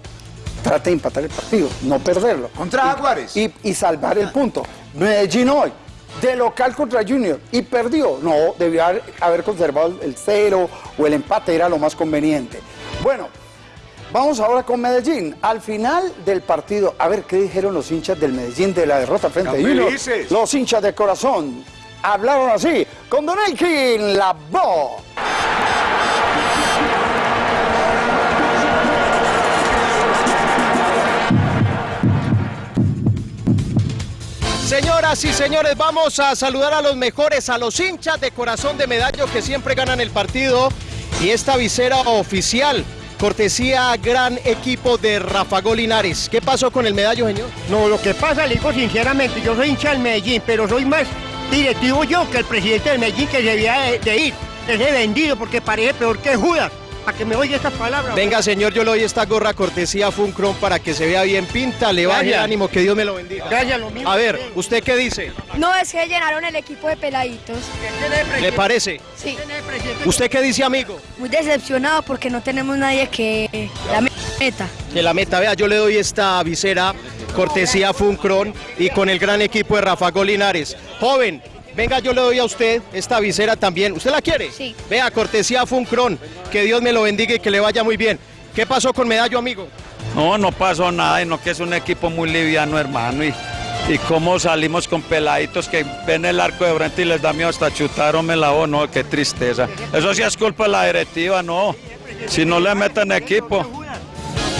trata de empatar el partido, no perderlo. Contra Y- Jaguares. Y, y salvar el punto. Medellín hoy, de local contra Junior, y perdió. No, debió haber, haber conservado el cero o el empate, era lo más conveniente. Bueno, vamos ahora con Medellín. Al final del partido, a ver qué dijeron los hinchas del Medellín de la derrota frente a Junior. Los hinchas de corazón hablaron así, con Don Elkin, la voz. Señoras y señores, vamos a saludar a los mejores, a los hinchas de corazón de medallo que siempre ganan el partido. Y esta visera oficial, cortesía gran equipo de Rafa Linares. ¿Qué pasó con el medallo, señor? No, lo que pasa, le digo sinceramente, yo soy hincha del Medellín, pero soy más directivo yo que el presidente del Medellín que debía de, de ir. Ese vendido, porque parece peor que Judas. Para que me oiga estas palabras. Venga, señor, yo le doy esta gorra cortesía Funcron para que se vea bien pinta, le baje el ánimo, que Dios me lo bendiga. Gracias, lo mismo. A ver, ¿usted qué dice? No, es que llenaron el equipo de peladitos. ¿Le parece? Sí. ¿Usted qué dice, amigo? Muy decepcionado porque no tenemos nadie que la meta. Que la meta, vea, yo le doy esta visera cortesía Funcron y con el gran equipo de Rafa Linares. Joven, venga, yo le doy a usted esta visera también. ¿Usted la quiere? Sí. Vea, cortesía Funcron. Que Dios me lo bendiga y que le vaya muy bien. ¿Qué pasó con Medallo, amigo? No, no pasó nada, sino que es un equipo muy liviano, hermano. Y, y cómo salimos con peladitos que ven el arco de frente y les da miedo hasta chutarme la O, no, qué tristeza. Eso sí es culpa de la directiva, no. Si no le meten equipo.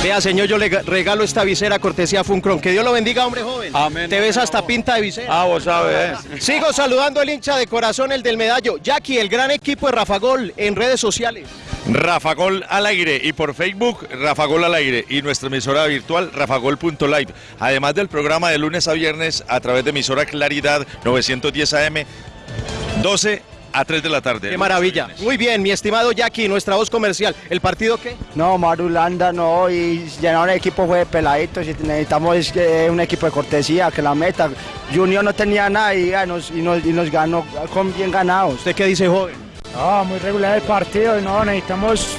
Vea, señor, yo le ga- regalo esta visera cortesía Funcron. Que Dios lo bendiga, hombre joven. Amén. Te ves hasta pinta de visera. Ah, vos sabés. Sigo saludando al hincha de corazón, el del medallo. Jackie, el gran equipo de Rafa Gol en redes sociales. Rafa Gol al aire y por Facebook Rafa Gol al aire y nuestra emisora virtual rafagol.live. Además del programa de lunes a viernes a través de emisora Claridad 910 AM 12 a 3 de la tarde. Qué maravilla. Muy bien, mi estimado Jackie, nuestra voz comercial. ¿El partido qué? No, Marulanda no, y llenar un equipo fue de peladitos y necesitamos eh, un equipo de cortesía, que la meta. Junior no tenía nada y, ah, nos, y, nos, y nos ganó con bien ganados. ¿Usted qué dice, joven? No, muy regular el partido, no, necesitamos,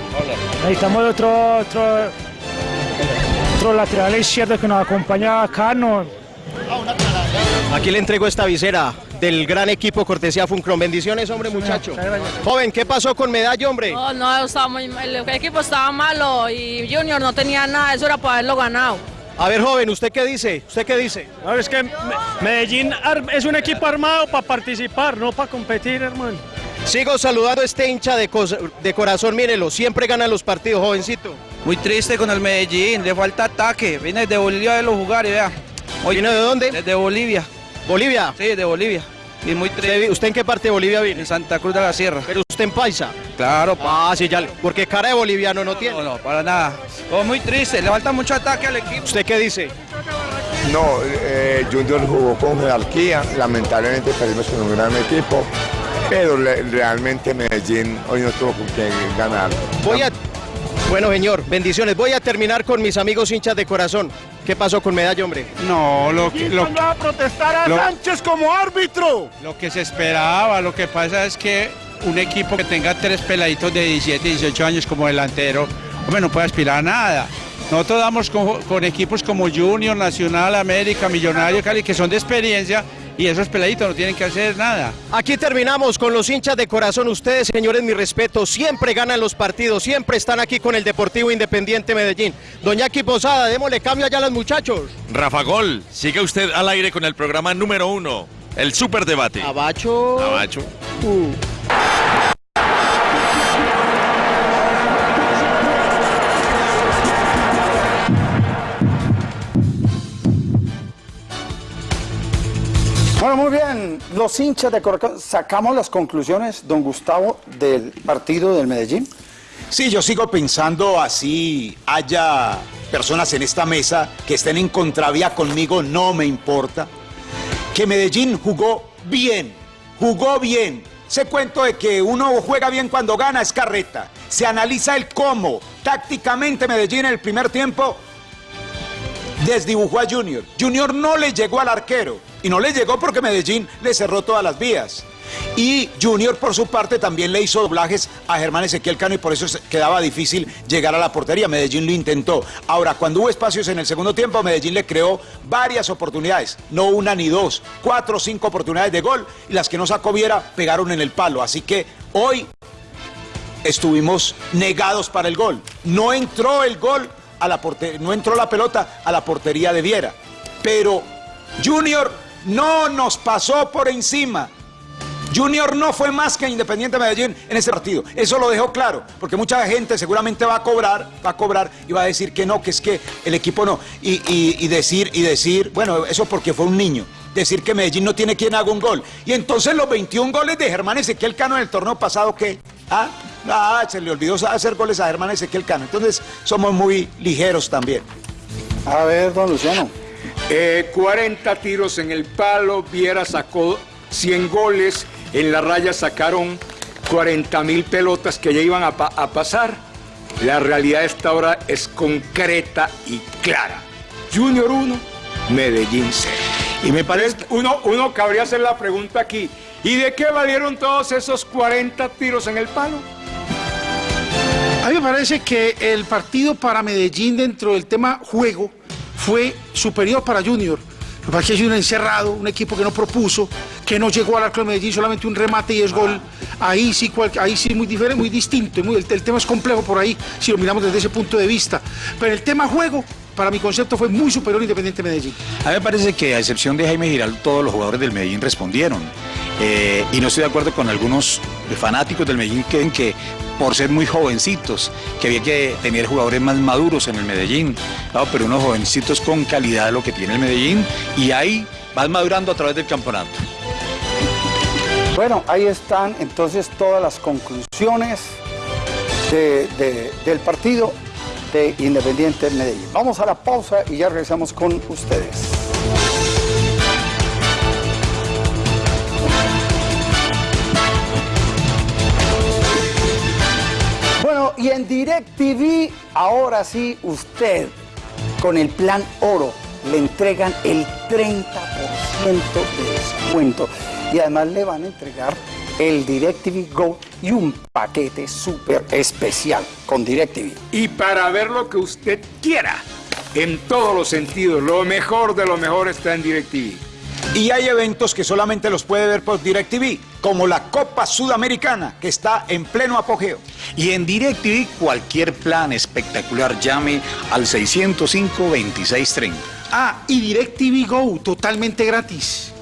necesitamos otro, otro, otro lateral izquierdo que nos acompaña acá, no, Aquí le entrego esta visera del gran equipo cortesía Funcron. Bendiciones, hombre, muchacho. Joven, ¿qué pasó con Medallo, hombre? No, no, estaba muy, el equipo estaba malo y Junior no tenía nada, eso era para haberlo ganado. A ver, joven, ¿usted qué dice? ¿Usted qué dice? No, es que Me- Medellín es un equipo armado para participar, no para competir, hermano. Sigo saludando a este hincha de, de corazón, mírelo, siempre gana los partidos, jovencito. Muy triste con el Medellín, le falta ataque. Viene desde Bolivia de los jugar y vea. ¿Viene de dónde? Desde Bolivia. ¿Bolivia? Sí, de Bolivia. Y muy triste. ¿Usted, usted en qué parte de Bolivia vive? En Santa Cruz de la Sierra. Pero usted en Paisa. Claro, Ah, sí, ya. Porque cara de boliviano no tiene. No, no, para nada. Oh, muy triste, le falta mucho ataque al equipo. ¿Usted qué dice? No, eh, Junior jugó con jerarquía, lamentablemente perdimos con un gran equipo, pero le- realmente Medellín hoy no tuvo con quién ganar. Voy a... Bueno, señor, bendiciones. Voy a terminar con mis amigos hinchas de corazón. ¿Qué pasó con Medalla, hombre? No, lo que, lo, va a protestar a lo- Sánchez como árbitro? lo que se esperaba, lo que pasa es que un equipo que tenga tres peladitos de 17, 18 años como delantero, hombre, no puede aspirar a nada. Nosotros damos con, con equipos como Junior, Nacional, América, Millonario, Cali, que son de experiencia y esos peladitos no tienen que hacer nada. Aquí terminamos con los hinchas de corazón. Ustedes, señores, mi respeto, siempre ganan los partidos, siempre están aquí con el Deportivo Independiente Medellín. Doña Aquí Posada, démosle cambio allá a los muchachos. Rafa Gol, siga usted al aire con el programa número uno, el Superdebate. Abacho. Abacho. Muy bien. Los hinchas de Corazón, sacamos las conclusiones, don Gustavo, del partido del Medellín. Sí, yo sigo pensando así haya personas en esta mesa que estén en contravía conmigo, no me importa. Que Medellín jugó bien, jugó bien. Ese cuento de que uno juega bien cuando gana es carreta. Se analiza el cómo. Tácticamente Medellín en el primer tiempo desdibujó a Junior. Junior no le llegó al arquero. Y no le llegó porque Medellín le cerró todas las vías. Y Junior, por su parte, también le hizo doblajes a Germán Ezequiel Cano y por eso quedaba difícil llegar a la portería. Medellín lo intentó. Ahora, cuando hubo espacios en el segundo tiempo, Medellín le creó varias oportunidades. No una ni dos, cuatro o cinco oportunidades de gol. Y las que no sacó Viera pegaron en el palo. Así que hoy estuvimos negados para el gol. No entró el gol a la porte- no entró la pelota a la portería de Viera. Pero Junior no nos pasó por encima. Junior no fue más que Independiente Medellín en ese partido. Eso lo dejó claro, porque mucha gente seguramente va a cobrar, va a cobrar y va a decir que no, que es que el equipo no. Y, decir, y decir, bueno, eso porque fue un niño. Decir que Medellín no tiene quien haga un gol. Y entonces los 21 goles de Germán Ezequiel Cano en el torneo pasado, ¿qué? Ah, ah, se le olvidó hacer goles a Germán Ezequiel Cano. Entonces somos muy ligeros también. A ver, don Luciano. Eh, 40 tiros en el palo, Viera sacó 100 goles, en la raya sacaron 40 mil pelotas que ya iban a, pa- a pasar. La realidad de esta hora es concreta y clara. Junior 1, Medellín 0. Y me parece que uno, uno cabría hacer la pregunta aquí, ¿y de qué valieron todos esos 40 tiros en el palo? A mí me parece que el partido para Medellín dentro del tema juego fue superior para Junior. Lo que pasa es que Junior encerrado, un equipo que no propuso, que no llegó al arco de Medellín, solamente un remate y es gol. Ahí sí, cual- ahí sí muy diferente, muy distinto. muy- el, tema es complejo por ahí, si lo miramos desde ese punto de vista. Pero el tema juego, para mi concepto, fue muy superior Independiente Medellín. A mí me parece que a excepción de Jaime Giral, todos los jugadores del Medellín respondieron. Eh, y no estoy de acuerdo con algunos fanáticos del Medellín que que por ser muy jovencitos, que había que tener jugadores más maduros en el Medellín. Claro, pero unos jovencitos con calidad lo que tiene el Medellín y ahí van madurando a través del campeonato. Bueno, ahí están entonces todas las conclusiones de- de- del partido de Independiente Medellín. Vamos a la pausa y ya regresamos con ustedes. Y en DirecTV, ahora sí, usted, con el plan oro, le entregan el 30% de descuento. Y además le van a entregar el DirecTV Go y un paquete súper especial con DirecTV. Y para ver lo que usted quiera, en todos los sentidos, lo mejor de lo mejor está en DirecTV. Y hay eventos que solamente los puede ver por DirecTV, como la Copa Sudamericana, que está en pleno apogeo. Y en DirecTV cualquier plan espectacular llame al 605-2630. Ah, y DirecTV Go, totalmente gratis.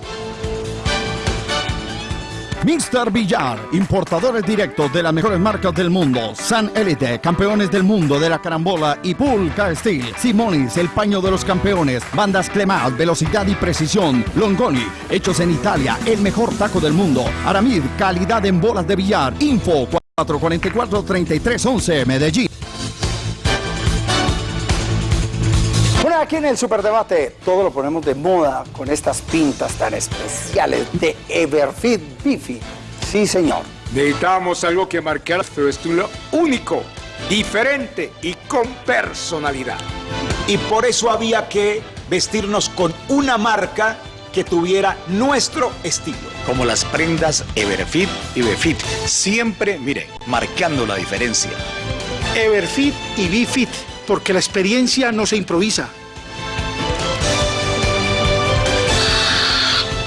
Mr. Villar, importadores directos de las mejores marcas del mundo. San Elite, campeones del mundo de la carambola y Pulca Steel. Simonis, el paño de los campeones. Bandas Clemat, velocidad y precisión. Longoni, hechos en Italia, el mejor taco del mundo. Aramid, calidad en bolas de billar. Info 444-3311, Medellín. Aquí en el Superdebate todo lo ponemos de moda con estas pintas tan especiales de Everfit Bifi. Sí, señor. Necesitábamos algo que marcara nuestro estilo único, diferente y con personalidad. Y por eso había que vestirnos con una marca que tuviera nuestro estilo. Como las prendas Everfit y Befit. Siempre, mire, marcando la diferencia. Everfit y Bifit, porque la experiencia no se improvisa.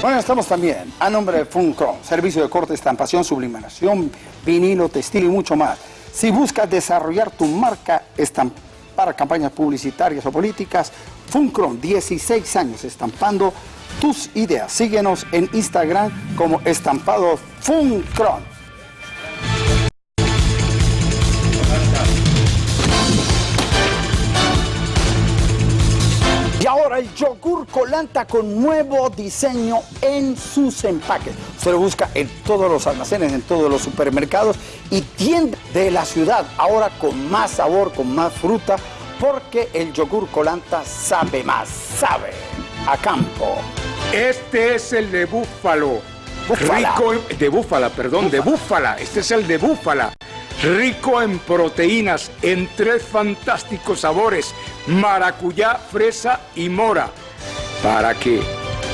Bueno, estamos también a nombre de Funcron, servicio de corte, estampación, sublimación, vinilo, textil y mucho más. Si buscas desarrollar tu marca estam- para campañas publicitarias o políticas, Funcron, 16 años estampando tus ideas. Síguenos en Instagram como estampado Funcron. Ahora el yogur colanta con nuevo diseño en sus empaques. Usted lo busca en todos los almacenes, en todos los supermercados y tiendas de la ciudad. Ahora con más sabor, con más fruta, porque el yogur colanta sabe más, sabe a campo. Este es el de búfalo. Búfala. Rico de búfala, perdón, de búfala. Este es el de búfala. Rico en proteínas, en tres fantásticos sabores, maracuyá, fresa y mora. Para que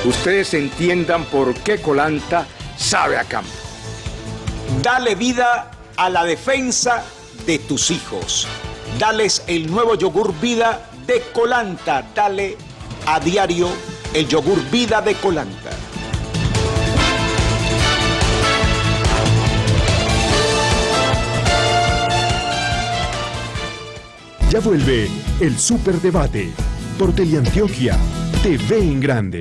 ustedes entiendan por qué Colanta sabe a campo. Dale vida a la defensa de tus hijos. Dales el nuevo yogur vida de Colanta. Dale a diario el yogur vida de Colanta. Ya vuelve el Superdebate por Teleantioquia TV en Grande.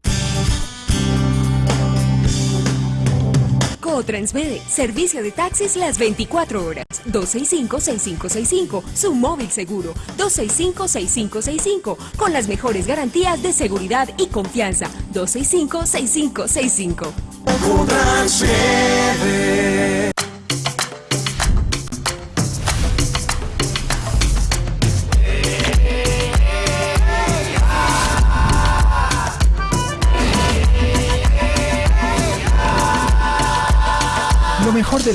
Transmede, servicio de taxis las 24 horas. 265-6565, su móvil seguro. 265-6565, con las mejores garantías de seguridad y confianza. 265-6565.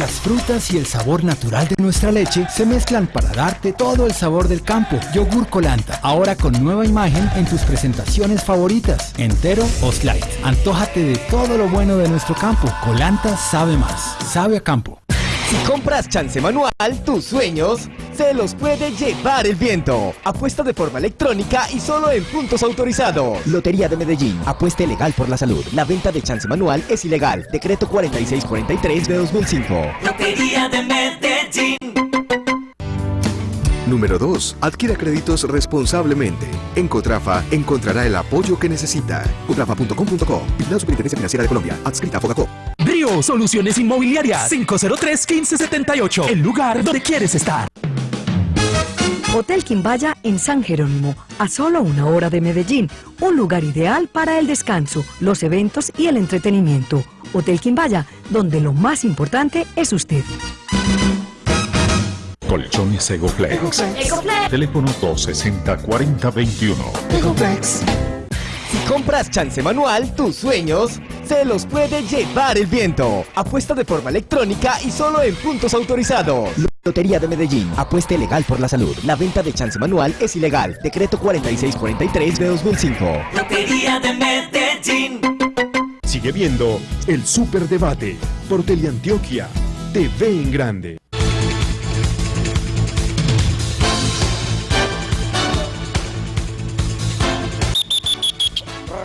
Las frutas y el sabor natural de nuestra leche se mezclan para darte todo el sabor del campo. Yogur Colanta, ahora con nueva imagen en tus presentaciones favoritas, entero o slide. Antójate de todo lo bueno de nuestro campo. Colanta sabe más, sabe a campo. Si compras chance manual, tus sueños se los puede llevar el viento. Apuesta de forma electrónica y solo en puntos autorizados. Lotería de Medellín. Apuesta legal por la salud. La venta de chance manual es ilegal. Decreto 4643 de 2005. Lotería de Medellín. Número 2. Adquiera créditos responsablemente. En Cotrafa encontrará el apoyo que necesita. Cotrafa.com.co. La Superintendencia Financiera de Colombia. Adscrita a Fogacop. Brio Soluciones Inmobiliarias 503-1578, el lugar donde quieres estar. Hotel Quimbaya en San Jerónimo, a solo una hora de Medellín, un lugar ideal para el descanso, los eventos y el entretenimiento. Hotel Quimbaya, donde lo más importante es usted. Colchones Egoplex. Egoplex. Teléfono 260-4021. Si compras chance manual, tus sueños se los puede llevar el viento. Apuesta de forma electrónica y solo en puntos autorizados. Lotería de Medellín. Apuesta legal por la salud. La venta de chance manual es ilegal. Decreto 4643 de 2005. Lotería de Medellín. Sigue viendo el Superdebate por Teleantioquia TV en Grande.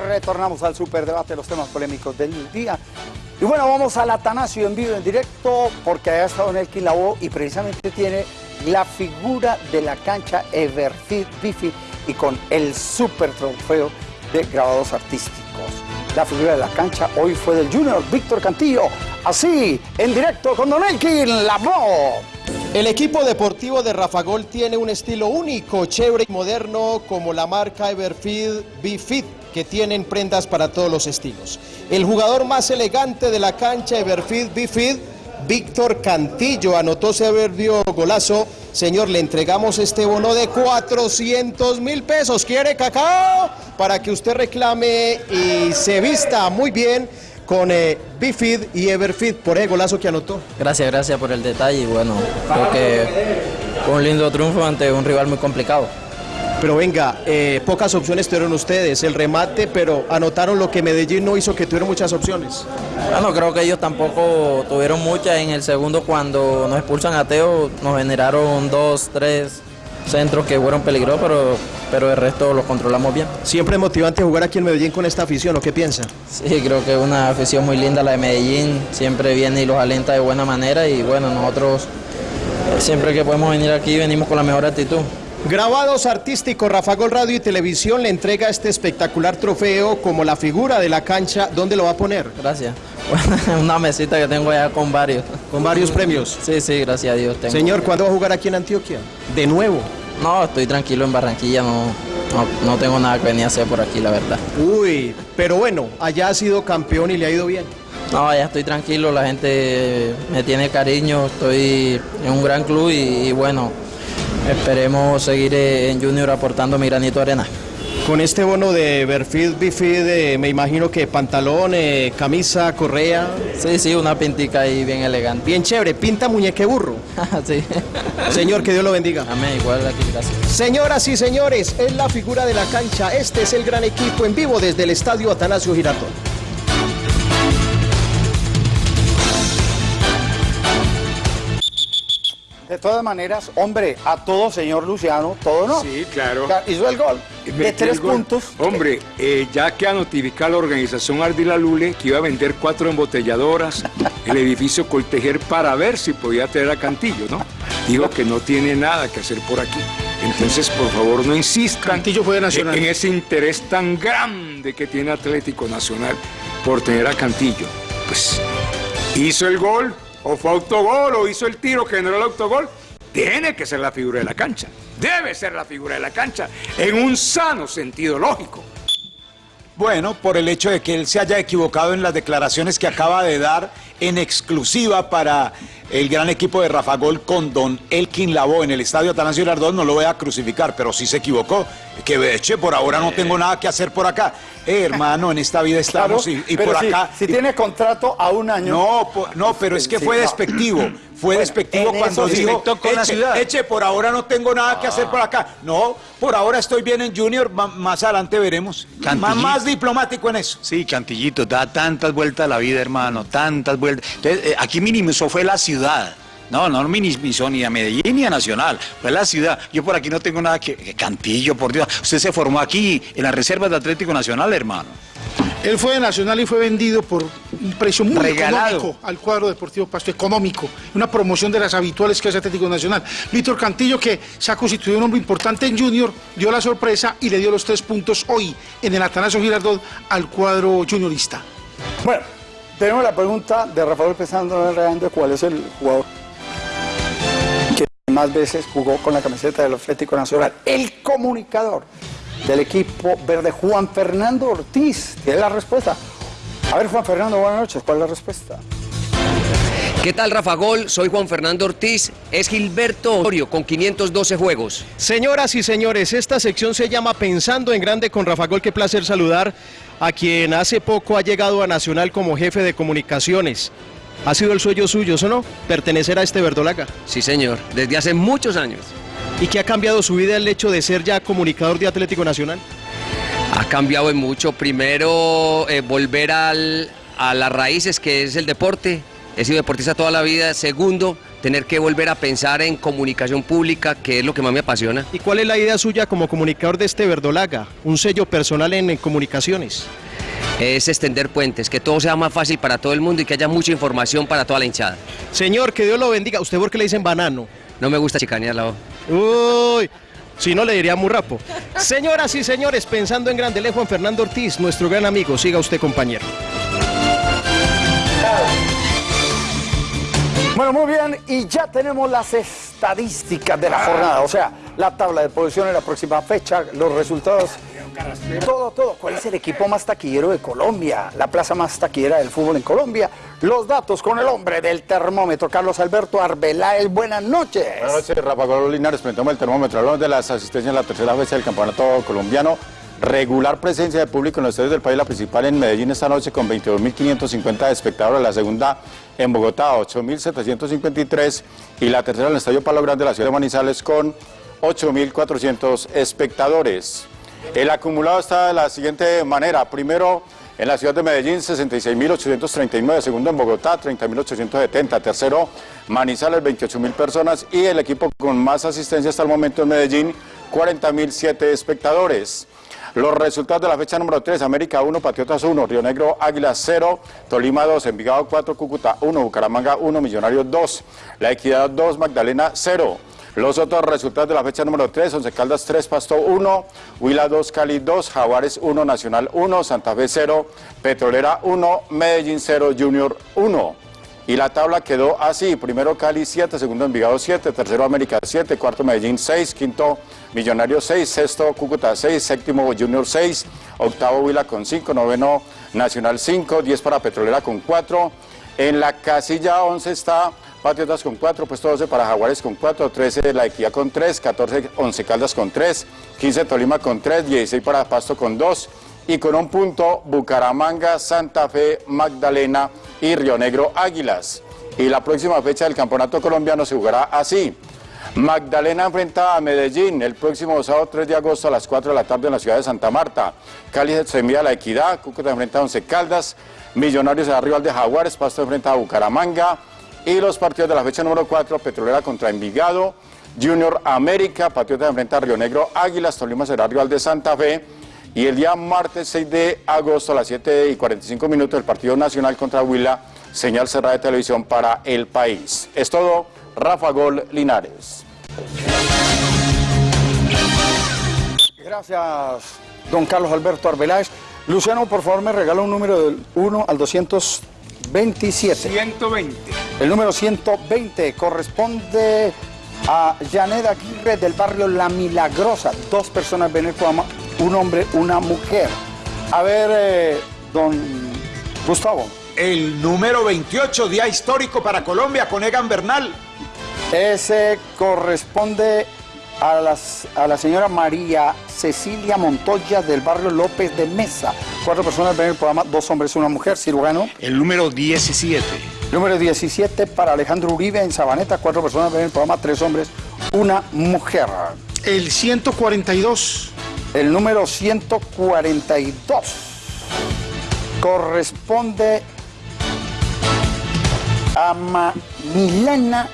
Retornamos al superdebate, los temas polémicos del día. Y bueno, vamos al Atanasio en vivo, en directo, porque allá está Don Elkin Lavoe y precisamente tiene la figura de la cancha Everfit Bifi y con el super trofeo de grabados artísticos. La figura de la cancha hoy fue del Junior Víctor Cantillo. así, en directo con Don Elkin Labo. El equipo deportivo de Rafagol tiene un estilo único, chévere y moderno como la marca Everfeed B-Fit que tienen prendas para todos los estilos. El jugador más elegante de la cancha Everfeed B-Fit, Víctor Cantillo, anotó soberbio golazo. Señor, le entregamos este bono de 400 mil pesos. ¿Quiere cacao? Para que usted reclame y se vista muy bien con eh, Bifid y Everfeed por el golazo que anotó. Gracias, gracias por el detalle bueno, creo que fue un lindo triunfo ante un rival muy complicado. Pero venga, eh, pocas opciones tuvieron ustedes, el remate, pero anotaron lo que Medellín no hizo, que tuvieron muchas opciones. Bueno, creo que ellos tampoco tuvieron muchas. En el segundo, cuando nos expulsan a Teo, nos generaron dos, tres centros que fueron peligrosos, pero, pero el resto los controlamos bien. Siempre es motivante jugar aquí en Medellín con esta afición, ¿o qué piensa? Sí, creo que es una afición muy linda la de Medellín, siempre viene y los alenta de buena manera y bueno, nosotros eh, siempre que podemos venir aquí venimos con la mejor actitud. Grabados artísticos, Rafa Gol Radio y Televisión le entrega este espectacular trofeo como la figura de la cancha. ¿Dónde lo va a poner? Gracias. Una mesita que tengo ya con varios. ¿Con varios premios? Sí, sí, gracias a Dios. Tengo. Señor, ¿cuándo va a jugar aquí en Antioquia? ¿De nuevo? No, estoy tranquilo en Barranquilla, no, no, no tengo nada que venir a hacer por aquí, la verdad. Uy, pero bueno, allá ha sido campeón y le ha ido bien. No, ya estoy tranquilo, la gente me tiene cariño, estoy en un gran club y, y bueno, esperemos seguir eh, en Junior aportando mi granito de arena. Con este bono de Berfid Bifid, eh, me imagino que pantalón, eh, camisa, correa. Sí, sí, una pintica ahí bien elegante. Bien chévere, pinta muñeque burro. sí. Señor, que Dios lo bendiga. Amén, igual aquí, gracias. Señoras y señores, es la figura de la cancha. Este es el gran equipo en vivo desde el estadio Atanasio Girardot. De todas maneras, hombre, a todo señor Luciano, todo no. Sí, claro. Hizo el gol de tres gol. puntos. Hombre, eh, ya que ha notificado la organización Ardila Lule que iba a vender cuatro embotelladoras, el edificio Coltejer, para ver si podía traer a Cantillo, ¿no? Digo que no tiene nada que hacer por aquí. Entonces, por favor, no insistan Cantillo fue de Nacional. en ese interés tan grande que tiene Atlético Nacional por tener a Cantillo. Pues, hizo el gol, o fue autogol, o hizo el tiro generó el autogol. Tiene que ser la figura de la cancha. Debe ser la figura de la cancha en un sano sentido lógico. Bueno, por el hecho de que él se haya equivocado en las declaraciones que acaba de dar en exclusiva para el gran equipo de Rafa Gol con Don Elkin Labo en el estadio Atanasio Girardot, no lo voy a crucificar, pero sí se equivocó. Que veche, por ahora no tengo nada que hacer por acá. Eh, hermano, en esta vida estamos y, y pero por si- acá. Si, tiene contrato a un año. No, no, pero es que fue despectivo. Fue Bueno, despectivo cuando dijo, con eche, ciudad". eche, por ahora no tengo nada que hacer por acá. No, por ahora estoy bien en Junior, más adelante veremos. Más diplomático en eso. Sí, Cantillito, da tantas vueltas a la vida, hermano, tantas vueltas. Entonces, eh, aquí minimizó fue la ciudad. No, no minimizó ni a Medellín ni a Nacional, fue la ciudad. Yo por aquí no tengo nada que... que Cantillo, por Dios. Usted se formó aquí en las reservas de Atlético Nacional, hermano. Él fue de Nacional y fue vendido por un precio muy Regalado. económico al cuadro Deportivo Pasto, económico, una promoción de las habituales que hace Atlético Nacional. Víctor Cantillo, que se ha constituido un hombre importante en Junior, dio la sorpresa y le dio los tres puntos hoy en el Atanasio Girardot al cuadro juniorista. Bueno, tenemos la pregunta de Rafael Pesando Reando, ¿cuál es el jugador más veces jugó con la camiseta del Atlético Nacional? El comunicador del equipo verde, Juan Fernando Ortiz. Tiene la respuesta. A ver, Juan Fernando, buenas noches. ¿Cuál es la respuesta? ¿Qué tal, Rafa Gol? Soy Juan Fernando Ortiz. Es Gilberto Osorio con 512 juegos. Señoras y señores, esta sección se llama Pensando en Grande con Rafa Gol. Qué placer saludar a quien hace poco ha llegado a Nacional como jefe de comunicaciones. ¿Ha sido el sueño suyo, ¿o no? Pertenecer a este verdolaga. Sí, señor, desde hace muchos años. ¿Y qué ha cambiado su vida el hecho de ser ya comunicador de Atlético Nacional? Ha cambiado en mucho. Primero, eh, volver al- a las raíces, que es el deporte. He sido deportista toda la vida. Segundo, tener que volver a pensar en comunicación pública, que es lo que más me apasiona. ¿Y cuál es la idea suya como comunicador de este verdolaga? Un sello personal en, en comunicaciones. Es extender puentes, que todo sea más fácil para todo el mundo y que haya mucha información para toda la hinchada. Señor, que Dios lo bendiga. ¿Usted por qué le dicen banano? No me gusta chicanear la voz. Uy, si no le diría muy rapo. Señoras y señores, pensando en grande, le Juan Fernando Ortiz, nuestro gran amigo. Siga usted, compañero. Bueno, muy bien, y ya tenemos las estadísticas de la jornada, o sea, la tabla de posiciones, la próxima fecha, los resultados, todo, todo. ¿Cuál es el equipo más taquillero de Colombia? La plaza más taquillera del fútbol en Colombia. Los datos con el hombre del termómetro, Carlos Alberto Arbeláez. Buenas noches. Buenas noches, Rafa Gol Linares, presentamos el termómetro. Hablamos de las asistencias en la tercera fecha del campeonato colombiano. Regular presencia de público en los estadios del país, la principal en Medellín esta noche con 22.550 espectadores, la segunda en Bogotá 8.753 y la tercera en el Estadio Palo Grande de la ciudad de Manizales con 8.400 espectadores. El acumulado está de la siguiente manera. Primero, en la ciudad de Medellín, 66.839. Segundo, en Bogotá, 30.870. Tercero, Manizales, 28.000 personas. Y el equipo con más asistencia hasta el momento en Medellín, 40.007 espectadores. Los resultados de la fecha número 3, América 1, Patriotas 1, Río Negro, Águila 0, Tolima 2, Envigado 4, Cúcuta 1, Bucaramanga 1, Millonarios 2, La Equidad 2, Magdalena 0. Los otros resultados de la fecha número 3, Once Caldas 3, Pasto 1, Huila 2, Cali 2, Jaguares 1, Nacional 1, Santa Fe 0, Petrolera 1, Medellín 0, Junior 1. Y la tabla quedó así, primero Cali 7, segundo Envigado 7, tercero América 7, cuarto Medellín 6, quinto Millonarios 6, sexto Cúcuta 6, séptimo Junior 6, octavo Huila con 5, noveno Nacional 5, 10 para Petrolera con 4. En la casilla 11 está Patriotas con 4, puesto 12 para Jaguares con 4, 13 La Equidad con 3, 14 Once Caldas con 3, 15 Tolima con 3, 16 para Pasto con 2 y con un punto Bucaramanga, Santa Fe, Magdalena y Río Negro Águilas. Y la próxima fecha del campeonato colombiano se jugará así. Magdalena enfrenta a Medellín el próximo sábado 3 de agosto a las 4 de la tarde en la ciudad de Santa Marta. Cali se envía a la Equidad, Cúcuta enfrenta a Once Caldas, Millonarios a rival de Jaguares, Pasto enfrenta a Bucaramanga y los partidos de la fecha número 4, Petrolera contra Envigado, Junior América, Patriotas enfrenta a Río Negro Águilas, Tolima será rival de Santa Fe y el día martes 6 de agosto a las 7 y 45 minutos el partido nacional contra Huila, señal cerrada de televisión para el país. Es todo, Rafa Gol Linares. Gracias, don Carlos Alberto Arbeláez. Luciano, por favor, me regala un número del 1 al 227. 120. El número 120 corresponde a Janet Aguirre del barrio La Milagrosa. Dos personas ven el programa, un hombre, una mujer. A ver, eh, don Gustavo. El número 28, día histórico para Colombia con Egan Bernal. Ese corresponde a, las- a la señora María Cecilia Montoya del barrio López de Mesa. Cuatro personas ven el programa, dos hombres y una mujer, cirujano. El número 17. Número 17 para Alejandro Uribe en Sabaneta, cuatro personas ven el programa, tres hombres, una mujer. El 142. El número 142 corresponde a Ma- Milena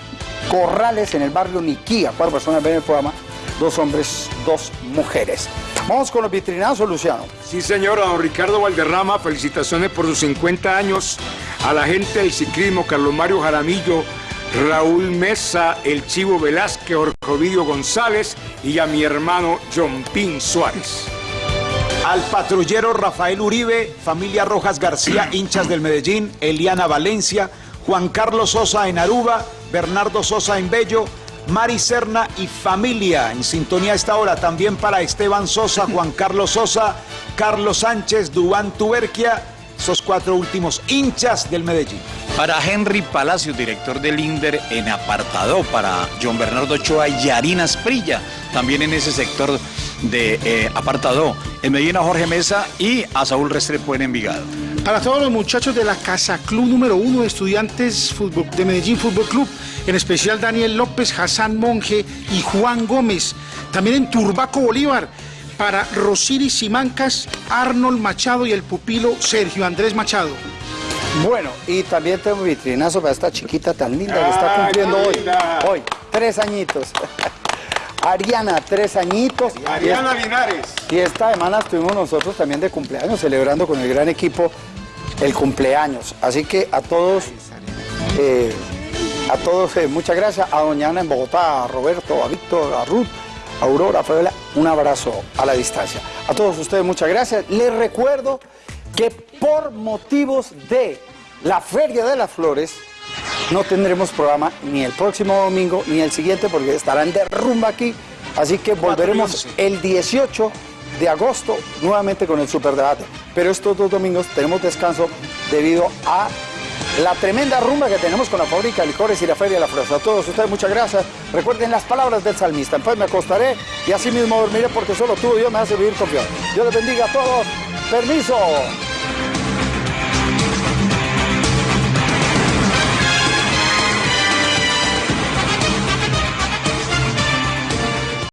Corrales en el barrio Niquía. Cuatro personas ven el programa, dos hombres, dos mujeres. Vamos con los vitrinazos, Luciano. Sí, señor, a don Ricardo Valderrama, felicitaciones por sus 50 años. A la gente del ciclismo, Carlos Mario Jaramillo, Raúl Mesa, el Chivo Velázquez, Jorge Ovidio González y a mi hermano John Pin Suárez. Al patrullero Rafael Uribe, familia Rojas García, hinchas del Medellín, Eliana Valencia, Juan Carlos Sosa en Aruba, Bernardo Sosa en Bello, Mari Serna y familia en sintonía a esta hora. También para Esteban Sosa, Juan Carlos Sosa, Carlos Sánchez, Dubán Tuberquia, esos cuatro últimos hinchas del Medellín. Para Henry Palacios, director del INDER en Apartado, para John Bernardo Ochoa y Yarina Sprilla, también en ese sector de eh, Apartado. En Medellín a Jorge Mesa y a Saúl Restrepo en Envigado. Para todos los muchachos de la Casa Club número uno de Estudiantes Fútbol- de Medellín Fútbol Club, en especial Daniel López, Hassan Monge y Juan Gómez. También en Turbaco Bolívar, para Rosiris Simancas, Arnold Machado y el pupilo Sergio Andrés Machado. Bueno, y también tengo vitrinazo para esta chiquita tan linda que está cumpliendo hoy. Hoy, tres añitos. Ariana, tres añitos. Ariana Linares. Y esta semana estuvimos nosotros también de cumpleaños, celebrando con el gran equipo el cumpleaños. Así que a todos, eh, a todos, eh, muchas gracias. A Doña Ana en Bogotá, a Roberto, a Víctor, a Ruth, a Aurora, a Fabiola, un abrazo a la distancia. A todos ustedes, muchas gracias. Les recuerdo que por motivos de la Feria de las Flores, no tendremos programa ni el próximo domingo ni el siguiente porque estarán de rumba aquí. Así que volveremos el 18 de agosto nuevamente con el superdebate. Pero estos dos domingos tenemos descanso debido a la tremenda rumba que tenemos con la fábrica de licores y la Feria de la Fresa. A todos ustedes muchas gracias. Recuerden las palabras del salmista. Pues me acostaré y así mismo dormiré porque solo tú y Dios me hace vivir confiado. Dios les bendiga a todos. Permiso.